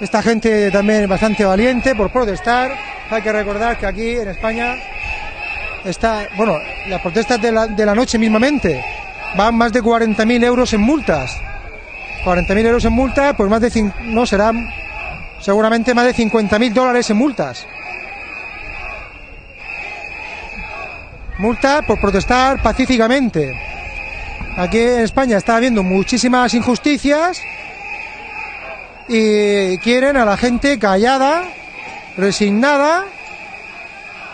Esta gente también es bastante valiente por protestar. Hay que recordar que aquí en España está, bueno, las protestas de la, de la noche mismamente van más de 40.000 euros en multas. 40.000 euros en multas, pues más de, no, serán seguramente más de 50.000 dólares en multas. Multas por protestar pacíficamente. Aquí en España está habiendo muchísimas injusticias y quieren a la gente callada, resignada,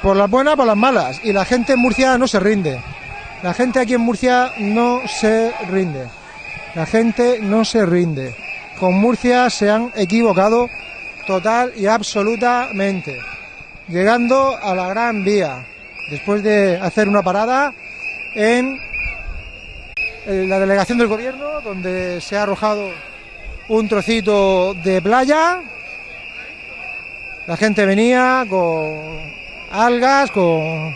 por las buenas, por las malas. Y la gente en Murcia no se rinde. La gente aquí en Murcia no se rinde. La gente no se rinde. Con Murcia se han equivocado total y absolutamente. Llegando a la Gran Vía, después de hacer una parada en eh, la delegación del gobierno, donde se ha arrojado un trocito de playa. La gente venía con algas, con,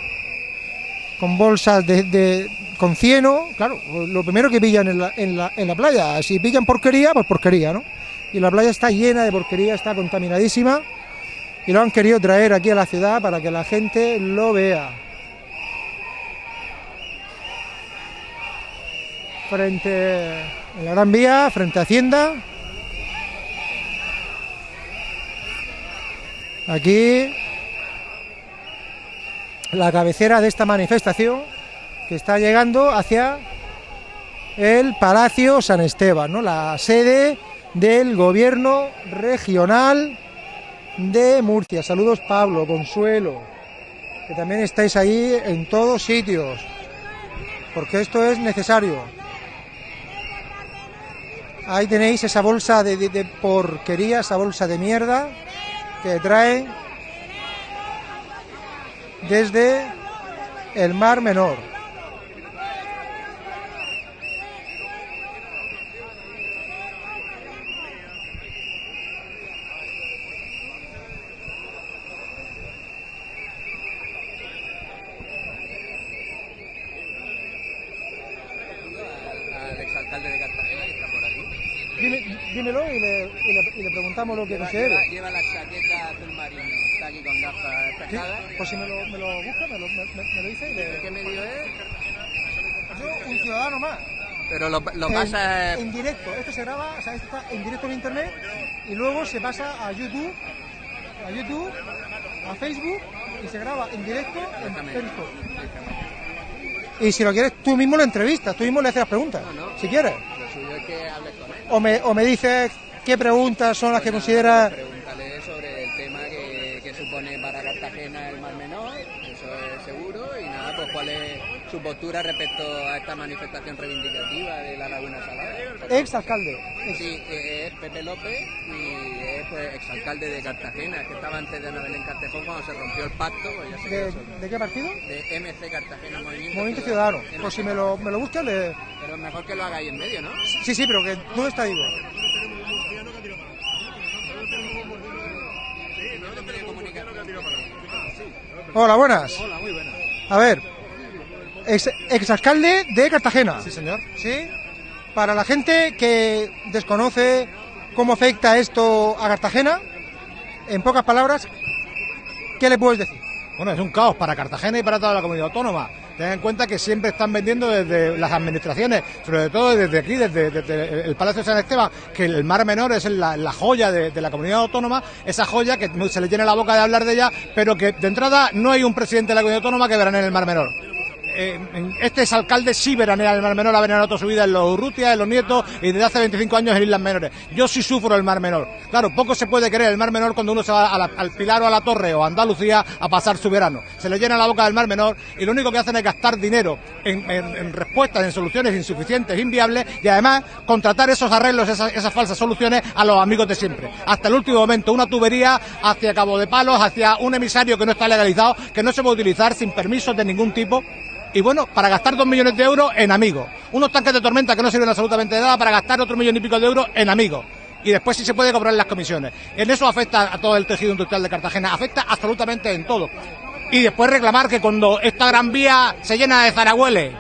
bolsas de, con cieno. Claro, lo primero que pillan en la, en, la, en la playa. Si pillan porquería, pues porquería, ¿no? Y la playa está llena de porquería, está contaminadísima. Y lo han querido traer aquí a la ciudad para que la gente lo vea. Frente en la Gran Vía, frente a Hacienda. Aquí la cabecera de esta manifestación que está llegando hacia el Palacio San Esteban, ¿no? la sede del gobierno regional de Murcia. Saludos Pablo, Consuelo, que también estáis ahí en todos sitios, porque esto es necesario. Ahí tenéis esa bolsa de, de- porquería, esa bolsa de mierda que traen desde el Mar Menor. al exalcalde de Cartagena que está por aquí. Dime- dímelo y le, y preguntamos lo que Lleva, considere. lleva- lleva la chaqueta azul marino, está aquí con gafas Sí, pescadas. Pues si me lo, me lo busca, me lo, me, me- lo dice y le... ¿De qué medio es? Yo, un ciudadano más. Pero lo, lo pasa... en directo. Esto se graba, o sea, esto está en directo en internet y luego se pasa a YouTube, a YouTube, a Facebook y se graba en directo en Periscope. Y si lo quieres, tú mismo lo entrevistas, tú mismo le haces las preguntas, si quieres. Lo suyo es que hables con él. O me, o me dices qué preguntas son las que consideras... Pregúntale sobre el tema que, que supone para Cartagena el Mar Menor, eso es seguro, y nada, pues cuál es su postura respecto a esta manifestación reivindicativa de la Laguna Salada. Ex alcalde. Sí, es Pepe López y es pues, exalcalde de Cartagena, que estaba antes de Ana Belén Castejón cuando se rompió el pacto, pues ya se quedó ¿De, qué partido? De MC Cartagena Movimiento, Movimiento Ciudadano. Pues si me lo, me lo buscas, le... Pero es mejor que lo hagáis en medio, ¿no? Sí, sí, pero que ¿dónde está Digo? Hola, buenas. Hola, muy buenas. A ver, ex, exalcalde de Cartagena. Sí, señor. ¿Sí? Para la gente que desconoce cómo afecta esto a Cartagena, en pocas palabras, ¿qué le puedes decir? Bueno, es un caos para Cartagena y para toda la comunidad autónoma. Ten en cuenta que siempre están vendiendo desde las administraciones, sobre todo desde aquí, desde, el Palacio de San Esteban, que el Mar Menor es la, joya de, de la comunidad autónoma, esa joya que se le llena la boca de hablar de ella, pero que de entrada no hay un presidente de la comunidad autónoma que verán en el Mar Menor. Este es alcalde sí veranea el Mar Menor, ha veraneado toda su vida en los Urrutia, en los Nietos y desde hace 25 años en Islas Menores. Yo sí sufro el Mar Menor. Claro, poco se puede creer el Mar Menor cuando uno se va al Pilar o a la Torre o a Andalucía a pasar su verano. Se le llena la boca del Mar Menor y lo único que hacen es gastar dinero en respuestas, en soluciones insuficientes, inviables y además contratar esos arreglos, esas, esas falsas soluciones a los amigos de siempre. Hasta el último momento, una tubería hacia Cabo de Palos, hacia un emisario que no está legalizado, que no se puede utilizar sin permisos de ningún tipo. Y bueno, para gastar dos millones de euros en amigos. Unos tanques de tormenta que no sirven absolutamente de nada para gastar otro millón y pico de euros en amigos. Y después sí se puede cobrar las comisiones. En eso afecta a todo el tejido industrial de Cartagena. Afecta absolutamente en todo. Y después reclamar que cuando esta gran vía se llena de zaragüeles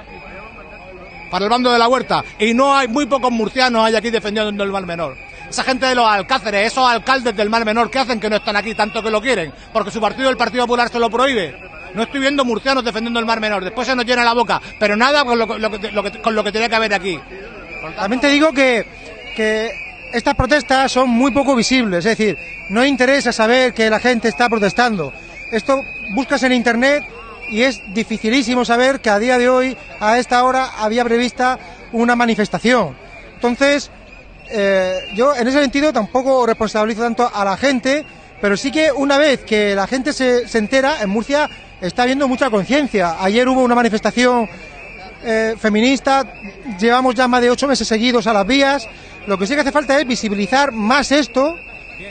para el bando de la huerta y no hay muy pocos murcianos hay aquí defendiendo el Mar Menor. Esa gente de los alcáceres, esos alcaldes del Mar Menor, ¿qué hacen que no están aquí tanto que lo quieren? Porque su partido, el Partido Popular, se lo prohíbe. No estoy viendo murcianos defendiendo el Mar Menor. Después se nos llena la boca, pero nada con lo, lo con lo que tenía que haber aquí. También te digo que, que estas protestas son muy poco visibles, es decir, no interesa saber que la gente está protestando. Esto buscas en internet y es dificilísimo saber que a día de hoy, a esta hora, había prevista una manifestación. Entonces, eh, yo en ese sentido tampoco responsabilizo tanto a la gente, pero sí que una vez que la gente se, se entera, en Murcia está habiendo mucha conciencia. Ayer hubo una manifestación eh, feminista, llevamos ya más de ocho meses seguidos a las vías. Lo que sí que hace falta es visibilizar más esto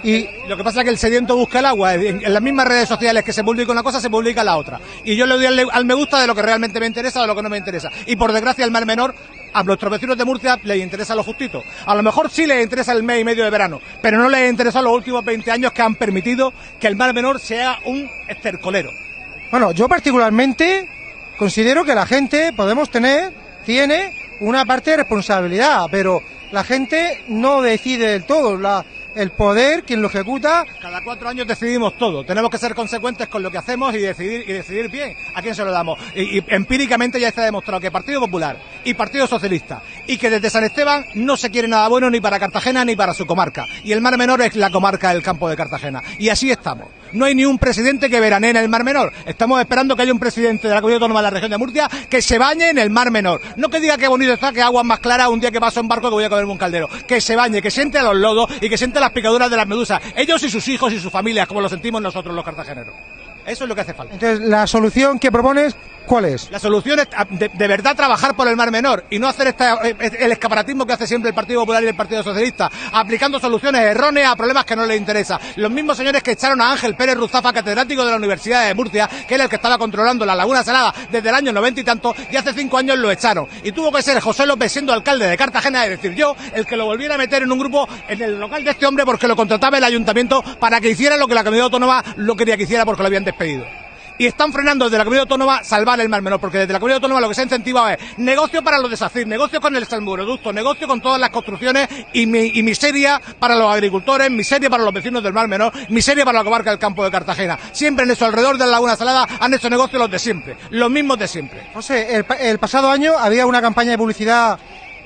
y Lo que pasa es que el sediento busca el agua. En, las mismas redes sociales que se publica una cosa, se publica la otra. Y yo le doy al, al me gusta de lo que realmente me interesa o de lo que no me interesa. Y por desgracia, el Mar Menor, a nuestros vecinos de Murcia les interesa lo justito. A lo mejor sí les interesa el mes y medio de verano, pero no les interesa los últimos 20 años que han permitido que el Mar Menor sea un estercolero. Bueno, yo particularmente considero que la gente podemos tener, tiene una parte de responsabilidad, pero la gente no decide del todo. La, el poder, quien lo ejecuta, Cada cuatro años decidimos todo. Tenemos que ser consecuentes con lo que hacemos y decidir y decidir bien a quién se lo damos. Y, empíricamente ya está demostrado que Partido Popular y Partido Socialista y que desde San Esteban no se quiere nada bueno ni para Cartagena ni para su comarca. Y el Mar Menor es la comarca del campo de Cartagena. Y así estamos. No hay ni un presidente que veranee en el Mar Menor. Estamos esperando que haya un presidente de la Comunidad Autónoma de la región de Murcia que se bañe en el Mar Menor. No que diga que bonito está, que agua más clara un día que paso en barco que voy a comerme un caldero. Que se bañe, que siente a los lodos y que siente las picaduras de las medusas. Ellos y sus hijos y sus familias, como lo sentimos nosotros los cartageneros. Eso es lo que hace falta. entonces la solución que propones, ¿cuál es? La solución es a- de, de verdad trabajar por el Mar Menor y no hacer esta- eh, el escaparatismo que hace siempre el Partido Popular y el Partido Socialista, aplicando soluciones erróneas a problemas que no les interesan. Los mismos señores que echaron a Ángel Pérez Ruzafa, catedrático de la Universidad de Murcia, que era el que estaba controlando la Laguna Salada desde el año noventa y tanto, y hace cinco años lo echaron. Y tuvo que ser José López, siendo alcalde de Cartagena, es decir, yo, el que lo volviera a meter en un grupo en el local de este hombre porque lo contrataba el ayuntamiento para que hiciera lo que la comunidad autónoma lo quería que hiciera porque lo habían despedido y están frenando desde la comunidad autónoma salvar el mar menor, porque desde la comunidad autónoma lo que se ha incentivado es negocio para los desastres, negocio con el salmoreducto, negocio con todas las construcciones y, mi- y miseria para los agricultores, miseria para los vecinos del mar menor, miseria para la comarca del campo de Cartagena. Siempre en eso, alrededor de la Laguna Salada, han hecho negocio los de siempre, los mismos de siempre. José, el, el pasado año había una campaña de publicidad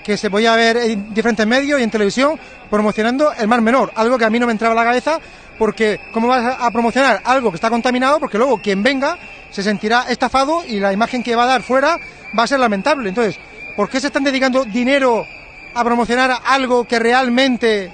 que se podía ver en diferentes medios y en televisión promocionando el Mar Menor, algo que a mí no me entraba a la cabeza porque ¿cómo vas a- promocionar algo que está contaminado? Porque luego quien venga se sentirá estafado y la imagen que va a dar fuera va a ser lamentable. Entonces, ¿por qué se están dedicando dinero a promocionar algo que realmente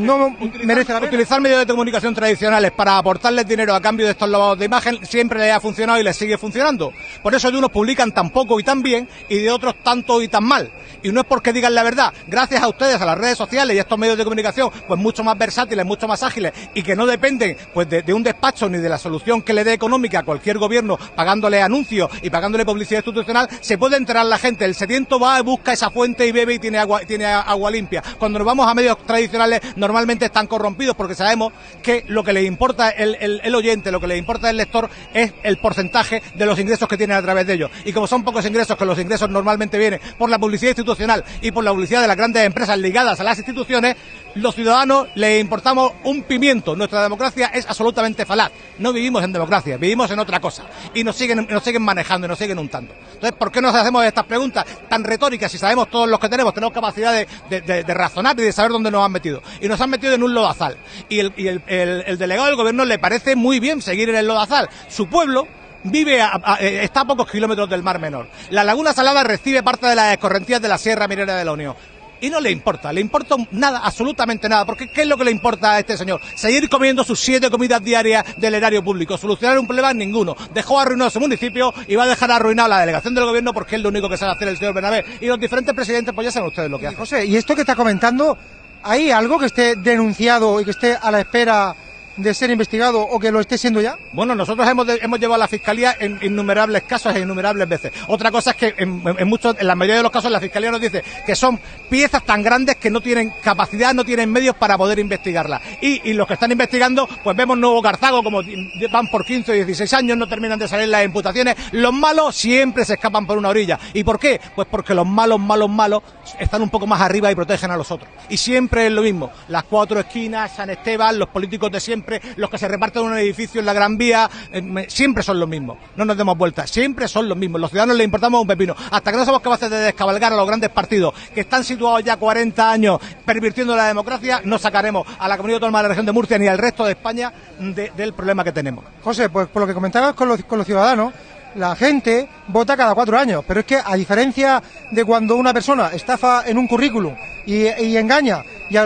no merece la pena? Utilizar medios de comunicación tradicionales para aportarles dinero a cambio de estos lavados de imagen siempre les ha funcionado y les sigue funcionando. Por eso de unos publican tan poco y tan bien y de otros tanto y tan mal. Y no es porque digan la verdad. Gracias a ustedes, a las redes sociales y a estos medios de comunicación, pues mucho más versátiles, mucho más ágiles y que no dependen pues de, de un despacho ni de la solución que le dé económica a cualquier gobierno pagándole anuncios y pagándole publicidad institucional, se puede enterar la gente. El sediento va y busca esa fuente y bebe y tiene agua, tiene agua limpia. Cuando nos vamos a medios tradicionales, normalmente están corrompidos porque sabemos que lo que le importa el, el- oyente, lo que le importa el lector es el porcentaje de los ingresos que tienen a través de ellos. Y como son pocos ingresos, que los ingresos normalmente vienen por la publicidad institucional y por la publicidad de las grandes empresas ligadas a las instituciones, los ciudadanos le importamos un pimiento. Nuestra democracia es absolutamente falaz. No vivimos en democracia, vivimos en otra cosa. Y nos siguen, nos siguen manejando y nos siguen untando. Entonces, ¿por qué nos hacemos estas preguntas tan retóricas si sabemos todos los que tenemos, tenemos capacidad de- de razonar y de saber dónde nos han metido? Y nos han metido en un lodazal. Y el, y el- el- el delegado del gobierno le parece muy bien seguir en el lodazal. Su pueblo vive a- eh, está a pocos kilómetros del Mar Menor. La Laguna Salada recibe parte de las escorrentías de la Sierra Minera de la Unión. Y no le importa, le importa nada, absolutamente nada, porque ¿qué es lo que le importa a este señor? Seguir comiendo sus siete comidas diarias del erario público, solucionar un problema ninguno. Dejó arruinado su municipio y va a dejar arruinado la delegación del gobierno porque es lo único que sabe hacer el señor Bernabé. Y los diferentes presidentes, pues ya saben ustedes lo que hacen. José, ¿y esto que está comentando, hay algo que esté denunciado y que esté a la espera de ser investigado o que lo esté siendo ya? Bueno, nosotros hemos, hemos llevado a la fiscalía en innumerables casos e innumerables veces. Otra cosa es que en, en muchos, en la mayoría de los casos la fiscalía nos dice que son piezas tan grandes que no tienen capacidad, no tienen medios para poder investigarlas. Y, y los que están investigando, pues vemos Nuevo Cartago como van por 15 o 16 años, no terminan de salir las imputaciones. Los malos siempre se escapan por una orilla. ¿Y por qué? Pues porque los malos, malos, malos están un poco más arriba y protegen a los otros. Y siempre es lo mismo. Las cuatro esquinas, San Esteban, los políticos de siempre, los que se reparten un edificio en la Gran Vía, eh, siempre son los mismos. No nos demos vuelta, siempre son los mismos. Los ciudadanos les importamos un pepino. Hasta que no somos capaces de descabalgar a los grandes partidos que están situados ya 40 años pervirtiendo la democracia, no sacaremos a la comunidad autónoma de la región de Murcia ni al resto de España de- del problema que tenemos. José, pues por lo que comentabas con los, con los ciudadanos, la gente vota cada cuatro años, pero es que a diferencia de cuando una persona estafa en un currículum y, engaña y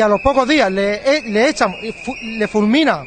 a, los pocos días le, eh, le echan, le fulmina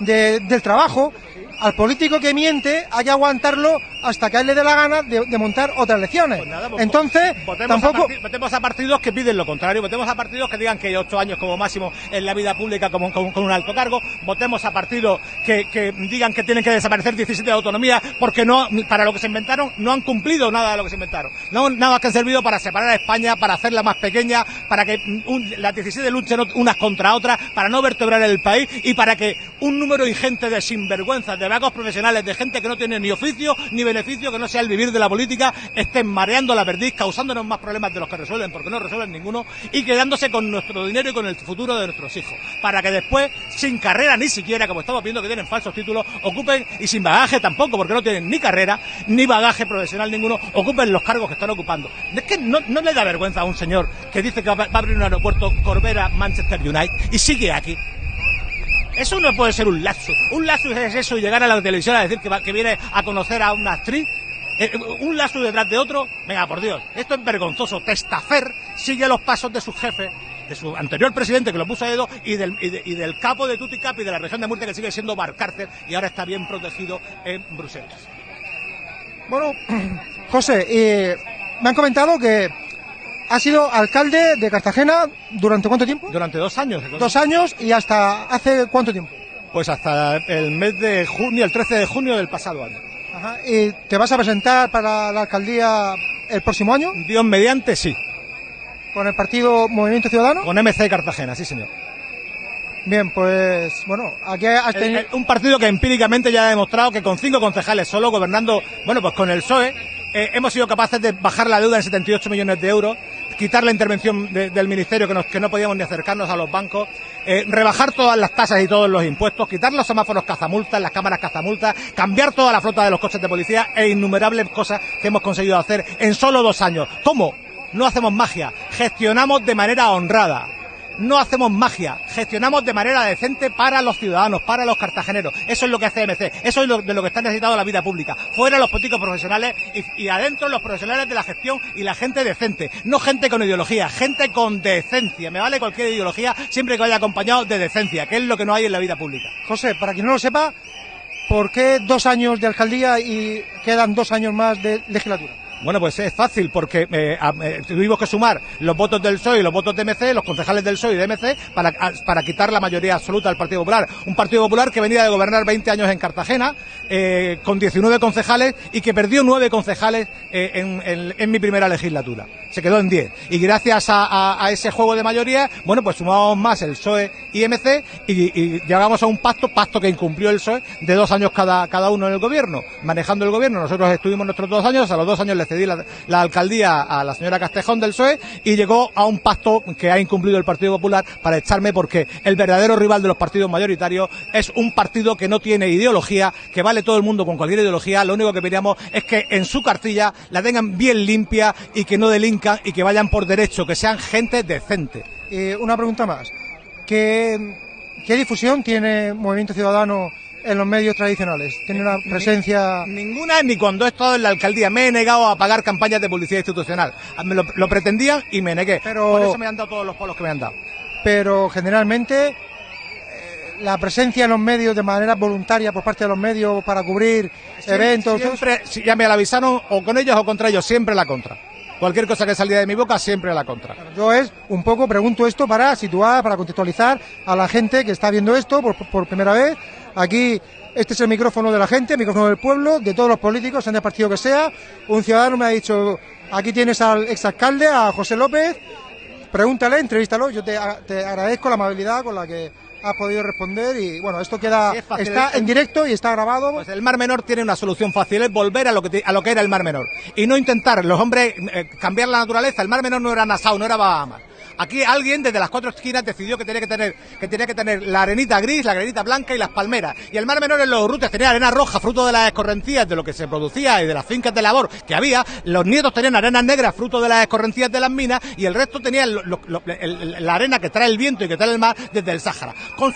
de- del trabajo, al político que miente hay que aguantarlo hasta que a él le dé la gana de, de montar otras elecciones. Entonces, Votemos, tampoco... a votemos a partidos que piden lo contrario, votemos a partidos que digan que hay ocho años como máximo en la vida pública como, con, con un alto cargo, votemos a partidos que, que digan que tienen que desaparecer 17 de autonomía porque no para lo que se inventaron no han cumplido nada de lo que se inventaron. No nada que han servido para separar a España, para hacerla más pequeña, para que un- las 17 luchen unas contra otras, para no vertebrar el país y para que un número ingente de sinvergüenzas, de vagos profesionales, de gente que no tiene ni oficio ni beneficio, que no sea el vivir de la política, estén mareando la perdiz, causándonos más problemas de los que resuelven, porque no resuelven ninguno, y quedándose con nuestro dinero y con el futuro de nuestros hijos. Para que después, sin carrera ni siquiera, como estamos viendo que tienen falsos títulos, ocupen, y sin bagaje tampoco, porque no tienen ni carrera, ni bagaje profesional ninguno, ocupen los cargos que están ocupando. Es que no, no le da vergüenza a un señor que dice que va a abrir un aeropuerto Corbera Manchester United y sigue aquí. Eso no puede ser un lapsus. Un lapsus es eso, llegar a la televisión a decir que, viene a conocer a una actriz. Eh, eh, un lapsus detrás de otro. Venga, por Dios. Esto es vergonzoso. Testafer sigue los pasos de su jefe, de su anterior presidente que lo puso a dedo y del, y, de- y del capo de Tuticapi de la región de Murcia que sigue siendo Barcárcel y ahora está bien protegido en Bruselas. Bueno, José, eh, me han comentado que ha sido alcalde de Cartagena durante cuánto tiempo? Durante dos años. Dos años y hasta hace cuánto tiempo. Pues hasta el mes de junio, el 13 de junio del pasado año. Ajá. ¿Y te vas a presentar para la alcaldía el próximo año? Dios mediante, sí. ¿Con el partido Movimiento Ciudadano? Con MC Cartagena, sí señor. Bien, pues bueno, aquí has El- tenido... el- un partido que empíricamente ya ha demostrado que con cinco concejales solo gobernando, bueno, pues con el PSOE, eh, hemos sido capaces de bajar la deuda en 78 millones de euros, quitar la intervención de- del ministerio que, nos- que no podíamos ni acercarnos a los bancos, eh, rebajar todas las tasas y todos los impuestos, quitar los semáforos cazamultas, las cámaras cazamultas, cambiar toda la flota de los coches de policía e innumerables cosas que hemos conseguido hacer en solo dos años. ¿Cómo? No hacemos magia, gestionamos de manera honrada no hacemos magia, gestionamos de manera decente para los ciudadanos, para los cartageneros. Eso es lo que hace MC, eso es lo, de lo que está necesitado la vida pública. Fuera los políticos profesionales y, y adentro los profesionales de la gestión y la gente decente. No gente con ideología, gente con decencia. Me vale cualquier ideología siempre que vaya acompañado de decencia, que es lo que no hay en la vida pública. José, para quien no lo sepa, ¿por qué dos años de alcaldía y quedan dos años más de legislatura? Bueno, pues es fácil porque eh, eh, tuvimos que sumar los votos del PSOE y los votos de MC, los concejales del PSOE y de MC, para, para quitar la mayoría absoluta del Partido Popular. Un Partido Popular que venía de gobernar 20 años en Cartagena, eh, con 19 concejales y que perdió 9 concejales eh, en, en- mi primera legislatura. Se quedó en 10. Y gracias a, ese juego de mayoría, bueno, pues sumamos más el PSOE y MC y, y llegamos a un pacto, pacto que incumplió el PSOE, de dos años cada, cada uno en el gobierno, manejando el gobierno. Nosotros estuvimos nuestros dos años, a los dos años le la, la alcaldía a la señora Castejón del PSOE y llegó a un pacto que ha incumplido el Partido Popular para echarme porque el verdadero rival de los partidos mayoritarios es un partido que no tiene ideología, que vale todo el mundo con cualquier ideología. Lo único que pedíamos es que en su cartilla la tengan bien limpia y que no delincan y que vayan por derecho, que sean gente decente. Eh, una pregunta más. ¿Qué, ¿Qué difusión tiene Movimiento Ciudadano en los medios tradicionales? ¿Tiene una presencia...? Ninguna ni cuando he estado en la alcaldía. Me he negado a pagar campañas de publicidad institucional. Me lo, lo pretendían y me negué. Pero- Por eso me han dado todos los polos que me han dado. Pero generalmente eh, la presencia en los medios de manera voluntaria por parte de los medios para cubrir eventos... Siempre, si ya me la avisaron o con ellos o contra ellos, siempre la contra. Cualquier cosa que salía de mi boca, siempre la contra. Yo es un poco, pregunto esto para situar, para contextualizar a la gente que está viendo esto por, por primera vez. Aquí, este es el micrófono de la gente, el micrófono del pueblo, de todos los políticos, sean del partido que sea. Un ciudadano me ha dicho, aquí tienes al exalcalde, a José López, pregúntale, entrevístalo. Yo te, agradezco la amabilidad con la que has podido responder y bueno, esto queda, Es está es- en directo y está grabado. Pues el Mar Menor tiene una solución fácil, es volver a lo que, te- a lo que era el Mar Menor. Y no intentar, los hombres, eh, cambiar la naturaleza. El Mar Menor no era Nassau, no era Bahamas. Aquí alguien desde las cuatro esquinas decidió que tenía que tener, que tenía que tener la arenita gris, la arenita blanca y las palmeras. Y el Mar Menor en los rutes tenía arena roja, fruto de las escorrencías de lo que se producía y de las fincas de labor que había. Los nietos tenían arenas negras, fruto de las escorrencías de las minas, y el resto tenía la arena que trae el viento y que trae el mar desde el Sáhara. Con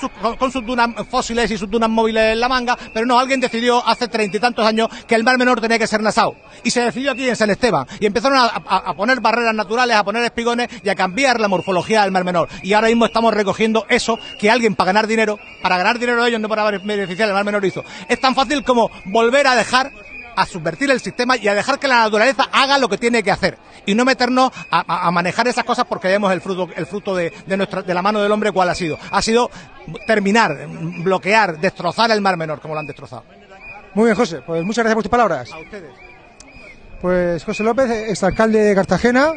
sus, dunas fósiles y sus dunas móviles en la manga, pero no, alguien decidió hace treinta y tantos años que el Mar Menor tenía que ser Nassau. Y se decidió aquí en San Esteban. Y empezaron a poner barreras naturales, a poner espigones y a cambiar la morfología del Mar Menor. Y ahora mismo estamos recogiendo eso que alguien para ganar dinero, para ganar dinero de ellos, no para beneficiar al Mar Menor hizo. Es tan fácil como volver a dejar a subvertir el sistema y a dejar que la naturaleza haga lo que tiene que hacer y no meternos a manejar esas cosas porque vemos el fruto el fruto de, de nuestra de la mano del hombre cuál ha sido ha sido terminar bloquear destrozar el mar menor como lo han destrozado Muy bien, José, pues muchas gracias por tus palabras. a ustedes Pues José López, exalcalde de Cartagena.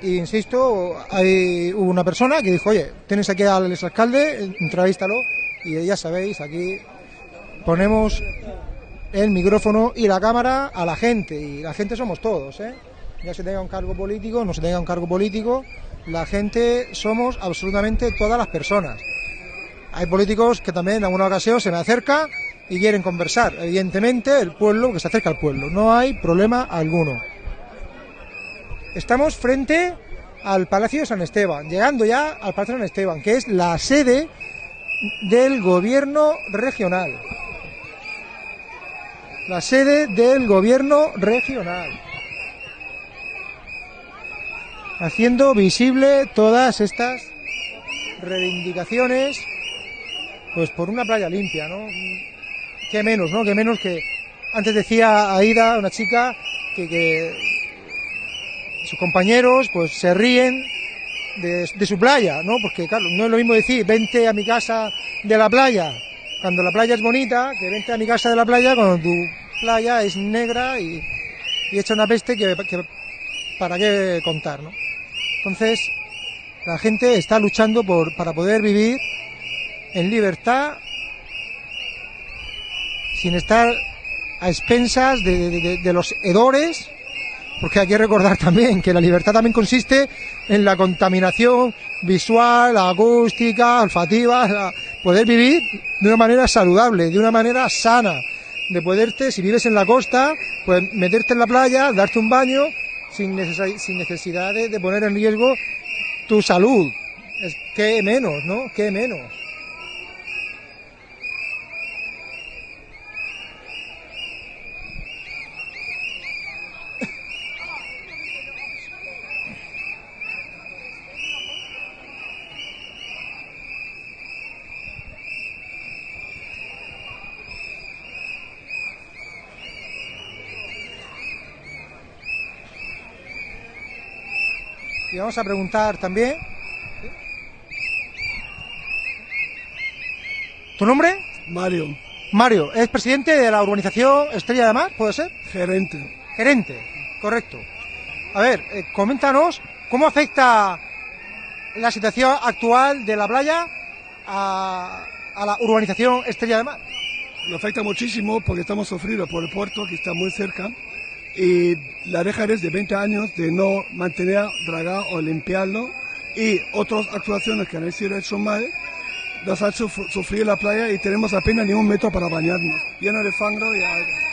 Y insisto, hay hubo una persona que dijo, oye, tienes aquí al exalcalde, entrevístalo. Y ya sabéis, aquí ponemos el micrófono y la cámara a la gente. Y la gente somos todos, ¿eh? Ya se tenga un cargo político, no se tenga un cargo político, la gente somos absolutamente todas las personas. Hay políticos que también en alguna ocasión se me acerca y quieren conversar. Evidentemente, el pueblo que se acerca al pueblo. No hay problema alguno. Estamos frente al Palacio de San Esteban, llegando ya al Palacio de San Esteban, que es la sede del gobierno regional. La sede del gobierno regional. Haciendo visible todas estas reivindicaciones, pues por una playa limpia, ¿no? Qué menos, ¿no? Qué menos que antes decía Aida, una chica, que, que sus compañeros pues se ríen de, su playa, ¿no? Porque claro, no es lo mismo decir vente a mi casa de la playa cuando la playa es bonita que vente a mi casa de la playa cuando tu playa es negra y, y echa una peste que, para qué contar, ¿no? Entonces la gente está luchando por para poder vivir en libertad sin estar a expensas de- de los hedores, porque hay que recordar también que la libertad también consiste en la contaminación visual, acústica, olfativa, poder vivir de una manera saludable, de una manera sana, de poderte, si vives en la costa, pues meterte en la playa, darte un baño sin, sin necesidad de, de poner en riesgo tu salud. Es que menos, ¿no? Que menos. Y vamos a preguntar también. ¿Tu nombre? Mario, Mario, ¿es presidente de la urbanización Estrella de Mar? ¿Puede ser? gerente. Gerente, correcto. A ver, eh, coméntanos cómo afecta la situación actual de la playa a, a la urbanización Estrella de Mar. Lo afecta muchísimo porque estamos sufridos por el puerto que está muy cerca y la deja desde 20 años de no mantener, dragar o limpiarlo y otras actuaciones que han sido hecho mal nos han suf- sufrir la playa y tenemos apenas ni un metro para bañarnos, lleno de fango y algas.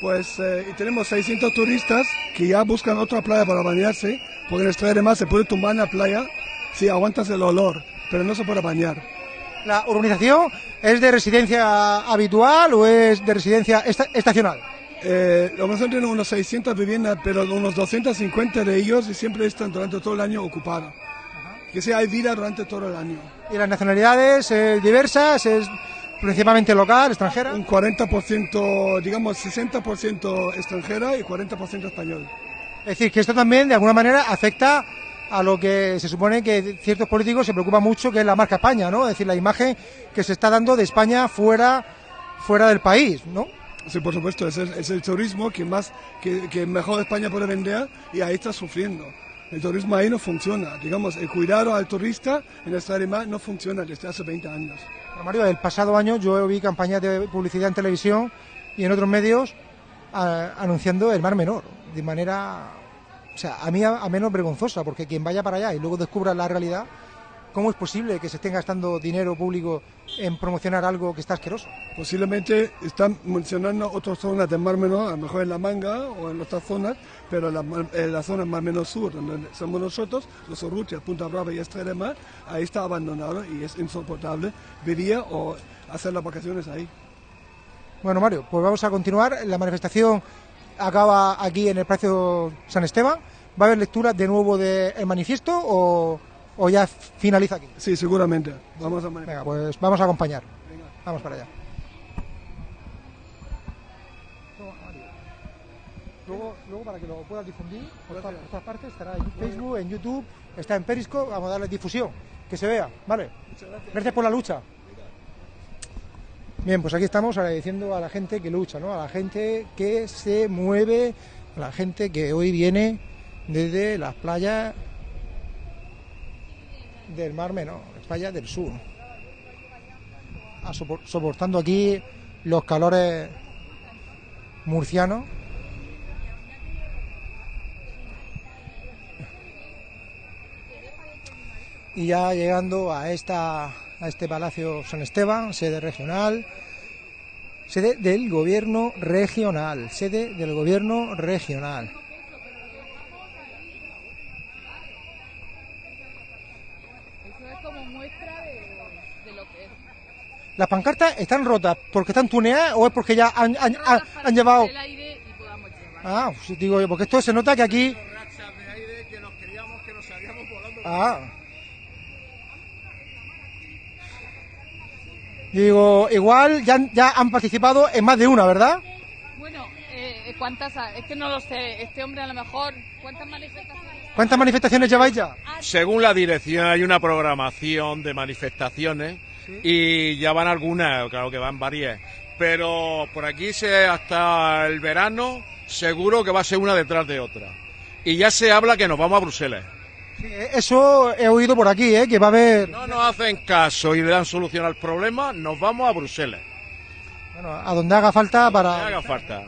Pues eh, y tenemos 600 turistas que ya buscan otra playa para bañarse, porque en Estrella de se puede tumbar en la playa Sí, aguantas el olor, pero no se puede bañar. ¿La urbanización es de residencia habitual o es de residencia esta- estacional? Eh, la organización tiene unos 600 viviendas, pero unos 250 de ellos siempre están durante todo el año ocupados. Que sí, hay vida durante todo el año. ¿Y las nacionalidades eh, diversas? ¿Es principalmente local, extranjera? Un 40%, digamos 60% extranjera y 40% español. Es decir, que esto también de alguna manera afecta a lo que se supone que ciertos políticos se preocupan mucho, que es la marca España, ¿no? Es decir, la imagen que se está dando de España fuera, fuera del país, ¿no? Sí, por supuesto, es el, es el turismo que más, que, que mejor España puede vender y ahí está sufriendo. El turismo ahí no funciona. Digamos, el cuidado al turista en esta área no funciona desde hace 20 años. Mario, el pasado año yo vi campañas de publicidad en televisión y en otros medios a- anunciando el Mar Menor de manera, o sea, a mí a, a menos vergonzosa, porque quien vaya para allá y luego descubra la realidad, ¿cómo es posible que se estén gastando dinero público en promocionar algo que está asqueroso? Posiblemente están mencionando otras zonas del Mar Menor, a lo mejor en La Manga o en otras zonas, pero la, mar- en la zona Mar Menor Sur, donde somos nosotros, los Urrutia, Punta Brava y Estrella de Mar, ahí está abandonado y es insoportable vivir o hacer las vacaciones ahí. Bueno, Mario, pues vamos a continuar. La manifestación acaba aquí en el Palacio San Esteban. ¿Va a haber lectura de nuevo del manifiesto o, o ya finaliza aquí? Sí, seguramente. Vamos a Venga, pues vamos a acompañar. Vamos para allá. Luego, luego para que lo puedas difundir por todas, todas partes, estará en Facebook, en YouTube, está en Periscope, vamos a darle difusión, que se vea, ¿vale? Gracias por la lucha. Bien, pues aquí estamos agradeciendo a la gente que lucha, ¿no? A la gente que se mueve, a la gente que hoy viene desde las playas del Mar Menor, playas del sur, soportando aquí los calores murcianos. Y ya llegando a esta a este Palacio San Esteban, sede regional, sede del gobierno regional, sede del gobierno regional. Eso es como muestra de, de lo que es. ¿Las pancartas están rotas porque están tuneadas o es porque ya han, han- han- han llevado... El aire y podamos llevar. Ah, sí, digo yo, porque esto se nota que aquí... Ah. Digo, igual ya, han- ya han participado en más de una, ¿verdad? Bueno, eh, ¿cuántas? Es que no lo sé. Este hombre a lo mejor. ¿Cuántas manifestaciones? ¿Cuántas manifestaciones lleváis ya? Según la dirección hay una programación de manifestaciones y ya van algunas, claro que van varias. Pero por aquí se, hasta el verano seguro que va a ser una detrás de otra. Y ya se habla que nos vamos a Bruselas. Eh, Eso he oído por aquí, ¿eh? que va a haber... No nos hacen caso y le dan solución al problema, nos vamos a Bruselas. Bueno, a donde haga falta para... haga falta.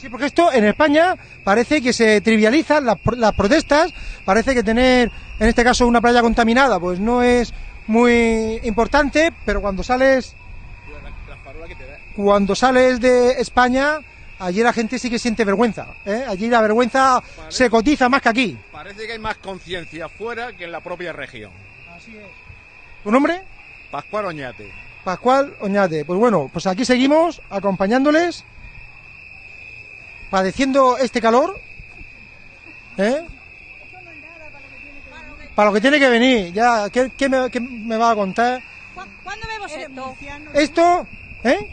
Sí, porque esto en España parece que se trivializan las, las protestas, parece que tener, en este caso, una playa contaminada, pues no es muy importante, pero cuando sales, cuando sales de España, allí la gente sí que siente vergüenza, ¿eh? allí la vergüenza se cotiza más que aquí. Parece que hay más conciencia fuera que en la propia región. ¿Tu nombre? Pascual Oñate. Pascual Oñate. Pues bueno, pues aquí seguimos acompañándoles, padeciendo este calor, ¿eh? Para lo que tiene que venir, ya, ¿qué, qué me, qué me va a contar? ¿Cuándo vemos esto? Esto, ¿eh?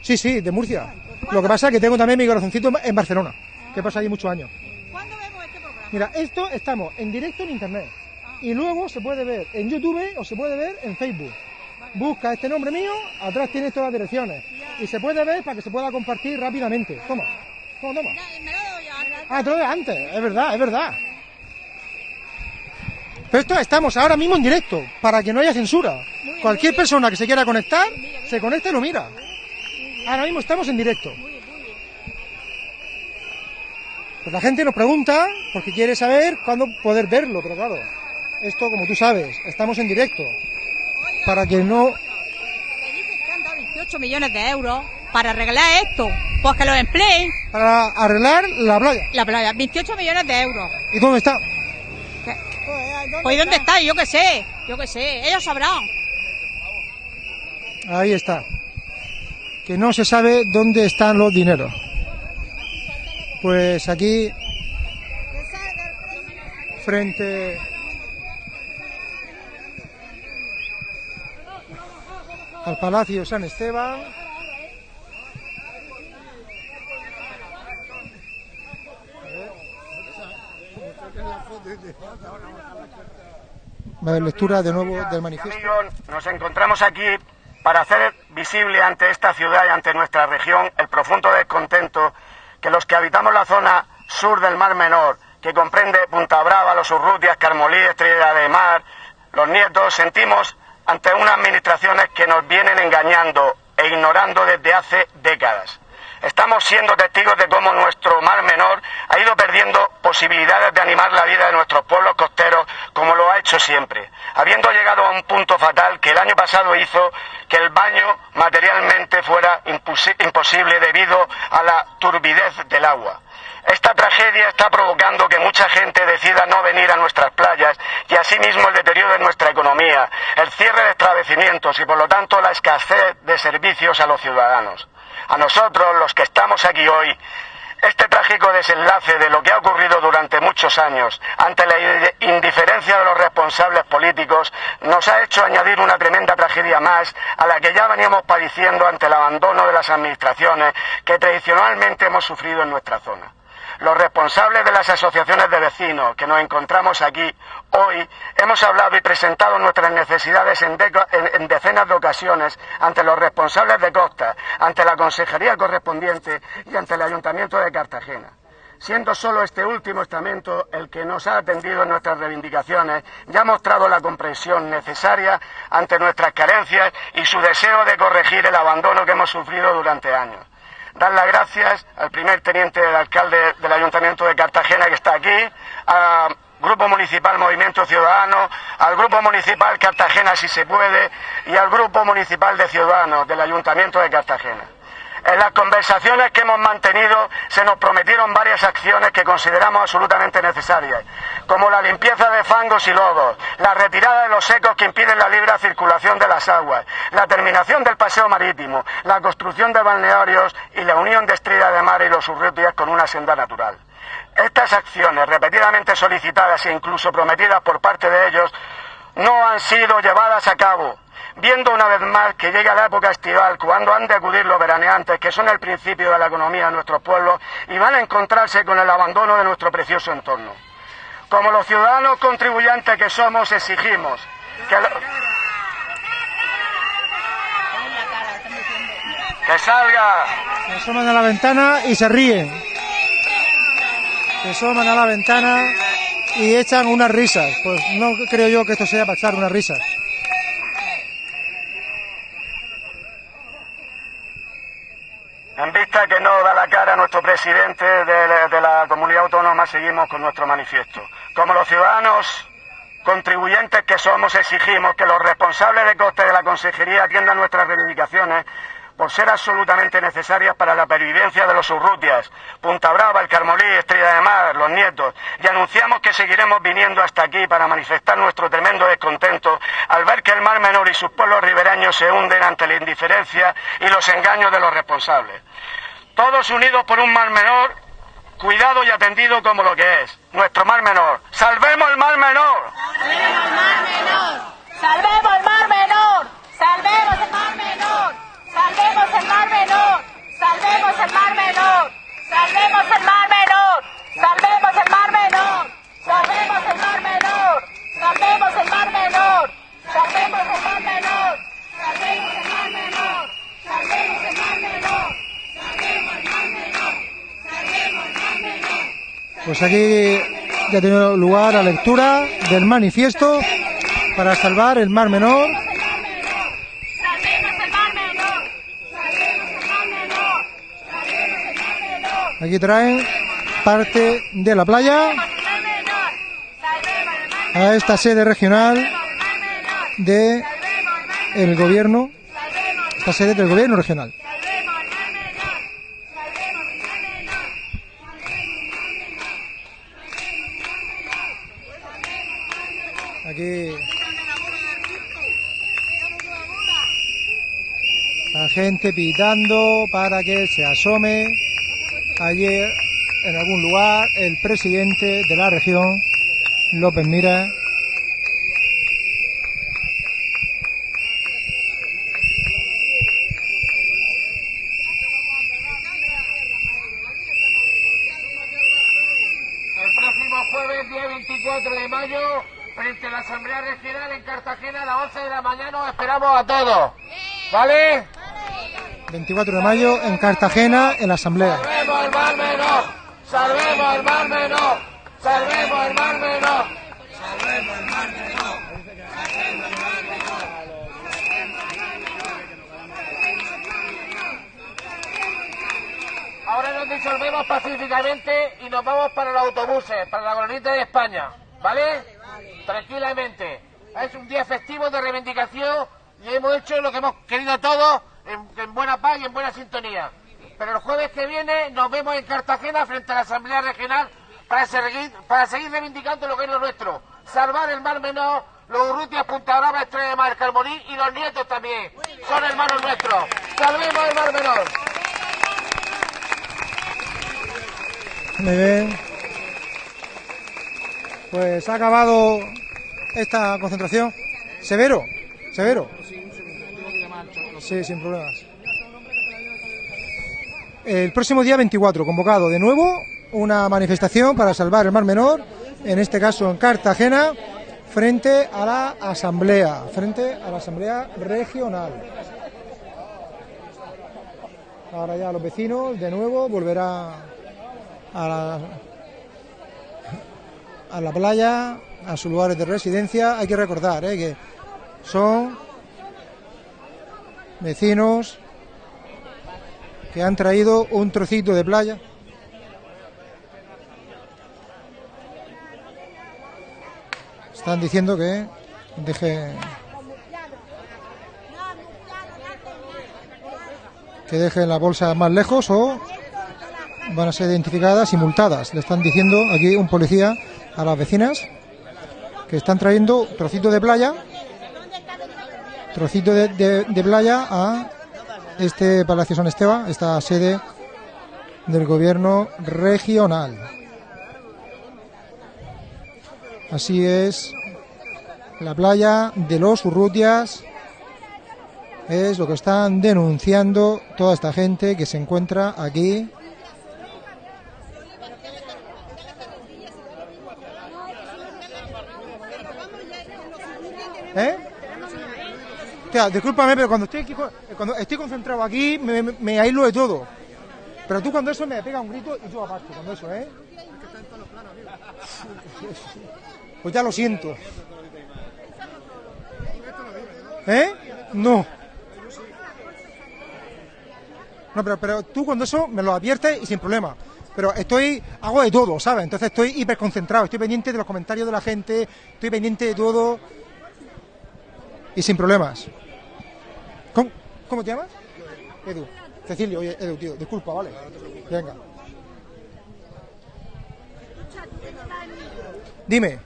Sí, sí, de Murcia. Lo que pasa es que tengo también mi corazoncito en Barcelona, que pasa allí muchos años. Mira, esto estamos en directo en internet. Y luego se puede ver en YouTube o se puede ver en Facebook. Busca este nombre mío, atrás tienes todas las direcciones. Y se puede ver para que se pueda compartir rápidamente. Toma, toma, toma. Ah, te lo de antes, es verdad, es verdad. Pero esto estamos ahora mismo en directo, para que no haya censura. Cualquier persona que se quiera conectar, se conecta y lo mira. Ahora mismo estamos en directo. Pues la gente nos pregunta porque quiere saber cuándo poder verlo, pero claro, esto como tú sabes, estamos en directo. Para que no... 18 millones de euros para arreglar esto. Pues que lo empleen. Para arreglar la playa. La playa, 28 millones de euros. ¿Y dónde está? Pues ¿dónde está? Yo qué sé, yo qué sé, ellos sabrán. Ahí está. Que no se sabe dónde están los dineros. Pues aquí, frente al Palacio San Esteban, a lectura de nuevo del manifiesto. Nos encontramos aquí para hacer visible ante esta ciudad y ante nuestra región el profundo descontento que los que habitamos la zona sur del Mar Menor, que comprende Punta Brava, Los Urrutias, Carmolí, Estrella de Mar, Los Nietos, sentimos ante unas administraciones que nos vienen engañando e ignorando desde hace décadas. Estamos siendo testigos de cómo nuestro Mar Menor ha ido perdiendo posibilidades de animar la vida de nuestros pueblos costeros como lo ha hecho siempre, habiendo llegado a un punto fatal que el año pasado hizo que el baño materialmente fuera imposi- imposible debido a la turbidez del agua. Esta tragedia está provocando que mucha gente decida no venir a nuestras playas y asimismo el deterioro de nuestra economía, el cierre de establecimientos y por lo tanto la escasez de servicios a los ciudadanos. A nosotros, los que estamos aquí hoy, este trágico desenlace de lo que ha ocurrido durante muchos años ante la indiferencia de los responsables políticos nos ha hecho añadir una tremenda tragedia más a la que ya veníamos padeciendo ante el abandono de las administraciones que tradicionalmente hemos sufrido en nuestra zona. Los responsables de las asociaciones de vecinos que nos encontramos aquí hoy hemos hablado y presentado nuestras necesidades en, decenas de ocasiones ante los responsables de Costa, ante la consejería correspondiente y ante el Ayuntamiento de Cartagena. Siendo solo este último estamento el que nos ha atendido en nuestras reivindicaciones y ha mostrado la comprensión necesaria ante nuestras carencias y su deseo de corregir el abandono que hemos sufrido durante años dar las gracias al primer teniente del alcalde del Ayuntamiento de Cartagena que está aquí, Grupo Municipal Movimiento Ciudadano, al Grupo Municipal Cartagena Si Se Puede y al Grupo Municipal de Ciudadanos del Ayuntamiento de Cartagena. En las conversaciones que hemos mantenido se nos prometieron varias acciones que consideramos absolutamente necesarias, como la limpieza de fangos y lodos, la retirada de los secos que impiden la libre circulación de las aguas, la terminación del paseo marítimo, la construcción de balnearios y la unión de Estrella de Mar y los Urrutias con una senda natural. Estas acciones, repetidamente solicitadas e incluso prometidas por parte de ellos, no han sido llevadas a cabo, viendo una vez más que llega la época estival, cuando han de acudir los veraneantes, que son el principio de la economía de nuestros pueblos, y van a encontrarse con el abandono de nuestro precioso entorno. Como los ciudadanos contribuyentes que somos, exigimos que, salga Se asoman a la ventana y se ríen. Se asoman a la ventana y echan unas risas. Pues no creo yo que esto sea para echar unas risas. En vista que no da la cara nuestro presidente de, la- comunidad autónoma, seguimos con nuestro manifiesto. Como los ciudadanos contribuyentes que somos, exigimos que los responsables de coste de la consejería atiendan nuestras reivindicaciones por ser absolutamente necesarias para la pervivencia de los Urrutias, Punta Brava, el Carmolí, Estrella de Mar, los Nietos, y anunciamos que seguiremos viniendo hasta aquí para manifestar nuestro tremendo descontento al ver que el Mar Menor y sus pueblos ribereños se hunden ante la indiferencia y los engaños de los responsables. Todos unidos por un Mar Menor, cuidado y atendido como lo que es, nuestro Mar Menor. ¡Salvemos el Mar Menor! ¡Salvemos el mar menor! ¡Salvemos el mar menor! ¡Salvemos el mar menor! ¡Salvemos el mar menor! ¡Salvemos el mar menor! ¡Salvemos el mar menor! ¡Salvemos el mar menor! ¡Salvemos el mar menor! ¡Salvemos el mar menor! ¡Salvemos el mar menor! ¡Salvemos el mar menor! ¡Salvemos el mar menor! ¡Salvemos el mar menor! ¡Salvemos el mar menor! Pues aquí ya ha tenido lugar la lectura del manifiesto para salvar el Mar Menor. Aquí traen parte de la playa a esta sede regional de el gobierno, esta sede del gobierno regional. La gente pitando para que se asome ayer en algún lugar el presidente de la región, López Mira. El próximo jueves, día 24 de mayo, frente a la Asamblea Regional en Cartagena a las 11 de la mañana, os esperamos a todos. ¿Vale? 24 de mayo en Cartagena, en la Asamblea. ¡Salvemos el Mar Menor! ¡Salvemos el Mar Menor! ¡Salvemos el Mar Menor! ¡Salvemos el Mar Menor! Ahora nos disolvemos pacíficamente y nos vamos para los autobuses, para la glorieta de España, ¿vale? Tranquilamente. Es un día festivo de reivindicación y hemos hecho lo que hemos querido todos en, en buena paz y en buena sintonía. Pero el jueves que viene nos vemos en Cartagena frente a la Asamblea Regional para seguir, para seguir reivindicando lo que es lo nuestro. Salvar el Mar Menor, los Urrutias, Punta Brava, Estrella de Mar, Calmorí y los nietos también. Son hermanos nuestros. Salvemos el Mar Menor. Muy bien. Pues ha acabado esta concentración. Severo, severo. Sí, sin problemas. El próximo día 24, convocado de nuevo una manifestación para salvar el Mar Menor, en este caso en Cartagena, frente a la Asamblea, frente a la Asamblea Regional. Ahora ya los vecinos de nuevo volverá a la, playa, a sus lugares de residencia. Hay que recordar ¿eh? que son vecinos que han traído un trocito de playa. Están diciendo que deje que dejen la bolsa más lejos o van a ser identificadas y multadas. Le están diciendo aquí un policía a las vecinas que están trayendo trocito de playa, trocito de, playa a este Palacio San Esteban, esta sede del gobierno regional. Así es, la playa de los Urrutias es lo que están denunciando toda esta gente que se encuentra aquí ¿Eh? Hostia, discúlpame, pero cuando estoy, aquí, co- cuando estoy concentrado aquí, me, me- aíslo de todo. Pero tú cuando eso me pega un grito y tú aparte, cuando eso, ¿eh? Pues ya lo siento. ¿Eh? No. No, pero, pero tú cuando eso me lo adviertes y sin problema. Pero estoy, hago de todo, ¿sabes? Entonces estoy hiperconcentrado, estoy pendiente de los comentarios de la gente, estoy pendiente de todo y sin problemas. ¿Cómo, cómo te llamas? Edu. Cecilio, oye, Edu, tío, disculpa, ¿vale? Venga. Dime.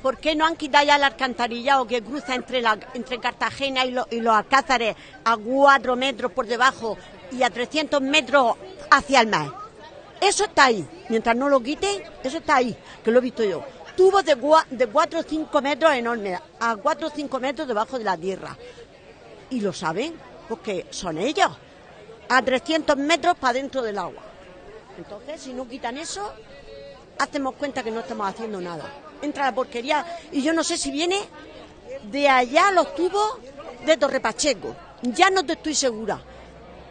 ¿Por qué no han quitado ya el alcantarillado que cruza entre, la, entre Cartagena y, y los Alcázares a 4 metros por debajo y a 300 metros hacia el mar? Eso está ahí. Mientras no lo quiten, eso está ahí, que lo he visto yo. Tubos de, de 4 o 5 metros enormes, a 4 o 5 metros debajo de la tierra. Y lo saben, porque son ellos. A 300 metros para dentro del agua. Entonces, si no quitan eso, hacemos cuenta que no estamos haciendo nada. Entra la porquería y yo no sé si viene de allá los tubos de Torre Pacheco. Ya no te estoy segura.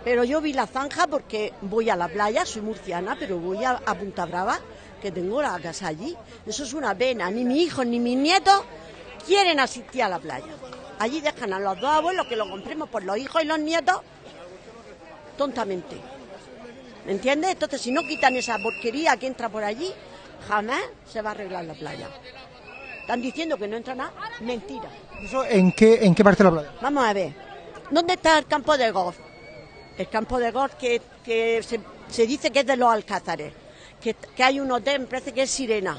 Pero yo vi la zanja porque voy a la playa, soy murciana, pero voy a Punta Brava, que tengo la casa allí. Eso es una pena. Ni mi hijo ni mis nietos quieren asistir a la playa. Allí dejan a los dos abuelos que lo compremos por los hijos y los nietos tontamente. ¿Me entiendes? Entonces, si no quitan esa porquería que entra por allí, jamás se va a arreglar la playa. Están diciendo que no entra nada. Mentira. ¿Eso en qué, en qué parte de la playa? Vamos a ver. ¿Dónde está el campo de golf? El campo de golf que, que se, se dice que es de los Alcázares. Que, hay un hotel, me parece que es Sirena.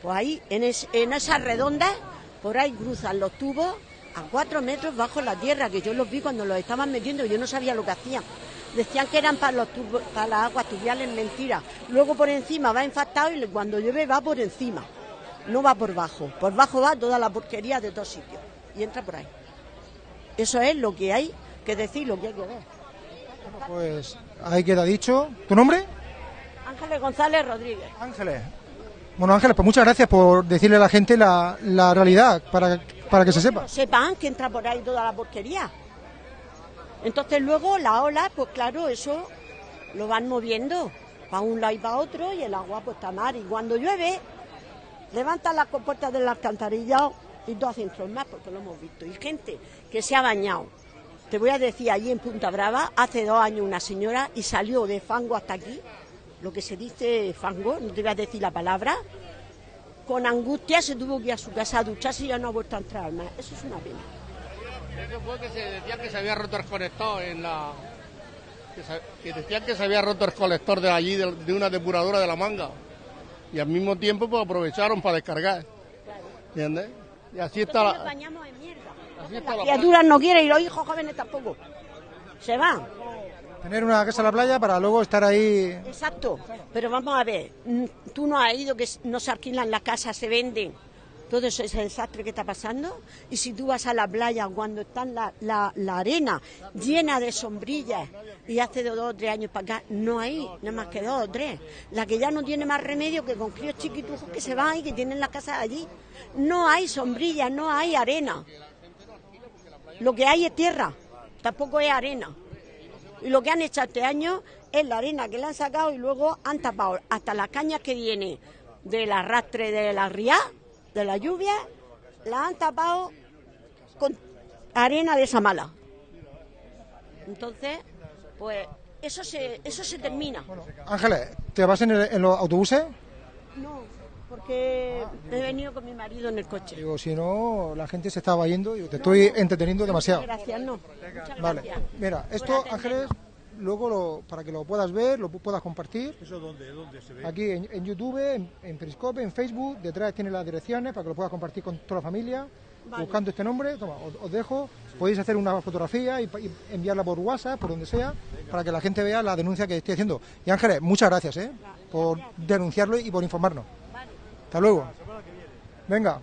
Pues ahí, en, es- en esas redondas, por ahí cruzan los tubos a cuatro metros bajo la tierra, que yo los vi cuando los estaban metiendo yo no sabía lo que hacían. Decían que eran para, los tubos, para las aguas tubiales, mentira. Luego por encima va infectado y cuando llueve va por encima, no va por bajo. Por bajo va toda la porquería de todos sitios y entra por ahí. Eso es lo que hay que decir, lo que hay que ver. Pues ahí queda dicho. ¿Tu nombre? Ángeles González Rodríguez. Ángeles. Bueno, Ángeles, pues muchas gracias por decirle a la gente la, la realidad, para, para que se sepa. Sepan que entra por ahí toda la porquería. Entonces luego la ola, pues claro, eso lo van moviendo para un lado y para otro y el agua pues está mar. Y cuando llueve, levantan las compuertas del alcantarillado y dos centros más, porque lo hemos visto. Y gente que se ha bañado. Te voy a decir, allí en Punta Brava, hace dos años una señora y salió de fango hasta aquí, lo que se dice fango, no te voy a decir la palabra, con angustia se tuvo que ir a su casa a ducharse y ya no ha vuelto a entrar más. Eso es una pena. Eso fue que se decía que se había roto el colector en la... Que, se- que decían que se había roto el colector de allí, de, de una depuradora de la manga. Y al mismo tiempo pues aprovecharon para descargar. ¿Entiendes? Y así está Entonces la... bañamos en mierda. Así Las la... criaturas no quieren y los hijos jóvenes tampoco. Se van. Tener una casa en la playa para luego estar ahí. Exacto. Pero vamos a ver, tú no has ido que no se alquilan las casas, se venden. Todo ese desastre que está pasando. Y si tú vas a la playa cuando está la, la, la arena llena de sombrillas y hace dos o tres años para acá, no hay nada más que dos o tres. La que ya no tiene más remedio que con críos chiquitujos que se van y que tienen la casa allí. No hay sombrillas, no hay arena. Lo que hay es tierra, tampoco es arena. Y lo que han hecho este año es la arena que le han sacado y luego han tapado hasta las cañas que vienen del arrastre de la ría, de la lluvia, la han tapado con arena de esa mala. Entonces, pues eso se, eso se termina. Ángeles, ¿te vas en, el- en los autobuses? No, porque he venido con mi marido en el coche. Digo, si no, la gente se estaba yendo y te estoy entreteniendo demasiado. Gracias, no. Muchas Vale, gracias. mira, esto, Ángeles, luego lo- para que lo puedas ver, lo pu- puedas compartir. ¿Eso dónde, dónde se ve? Aquí en, en YouTube, en, en Periscope, en Facebook, detrás tiene las direcciones para que lo puedas compartir con toda la familia. Vale. Buscando este nombre, toma, os, os dejo. Podéis hacer una fotografía y, pa- y enviarla por WhatsApp, por donde sea, para que la gente vea la denuncia que estoy haciendo. Y Ángeles, muchas gracias ¿eh? por denunciarlo y por informarnos. Hasta luego. Venga.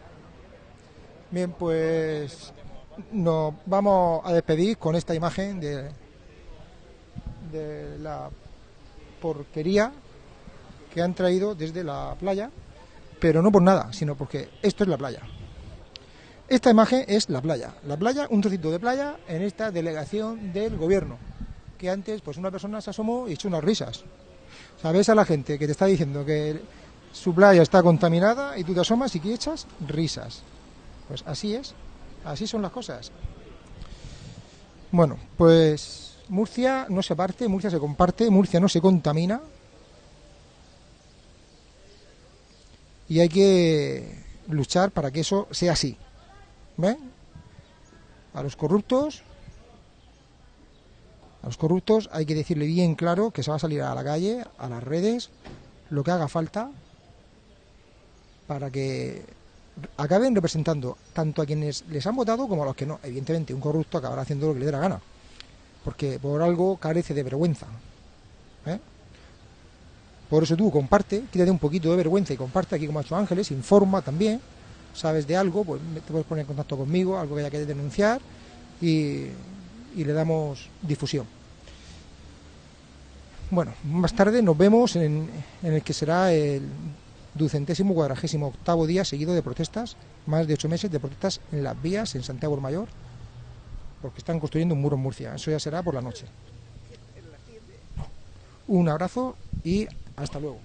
Bien, pues nos vamos a despedir con esta imagen de, la porquería que han traído desde la playa, pero no por nada, sino porque esto es la playa. Esta imagen es la playa. La playa, un trocito de playa en esta delegación del gobierno, que antes pues una persona se asomó y echó unas risas. Sabes a la gente que te está diciendo que su playa está contaminada y tú te asomas y que echas risas. Pues así es, así son las cosas. Bueno, pues Murcia no se parte, Murcia se comparte, Murcia no se contamina. Y hay que luchar para que eso sea así. ¿Ven? A los corruptos, a los corruptos hay que decirle bien claro que se va a salir a la calle, a las redes, lo que haga falta para que acaben representando tanto a quienes les han votado como a los que no. Evidentemente, un corrupto acabará haciendo lo que le dé la gana, porque por algo carece de vergüenza. ¿eh? Por eso tú comparte, quítate un poquito de vergüenza y comparte aquí como ha hecho Ángeles, informa también, sabes de algo, pues te puedes poner en contacto conmigo, algo que haya que denunciar y, le damos difusión. Bueno, más tarde nos vemos en el que será el ducentésimo cuadragésimo octavo día seguido de protestas, más de ocho meses de protestas en las vías en Santiago el Mayor, porque están construyendo un muro en Murcia. Eso ya será por la noche. Un abrazo y hasta luego.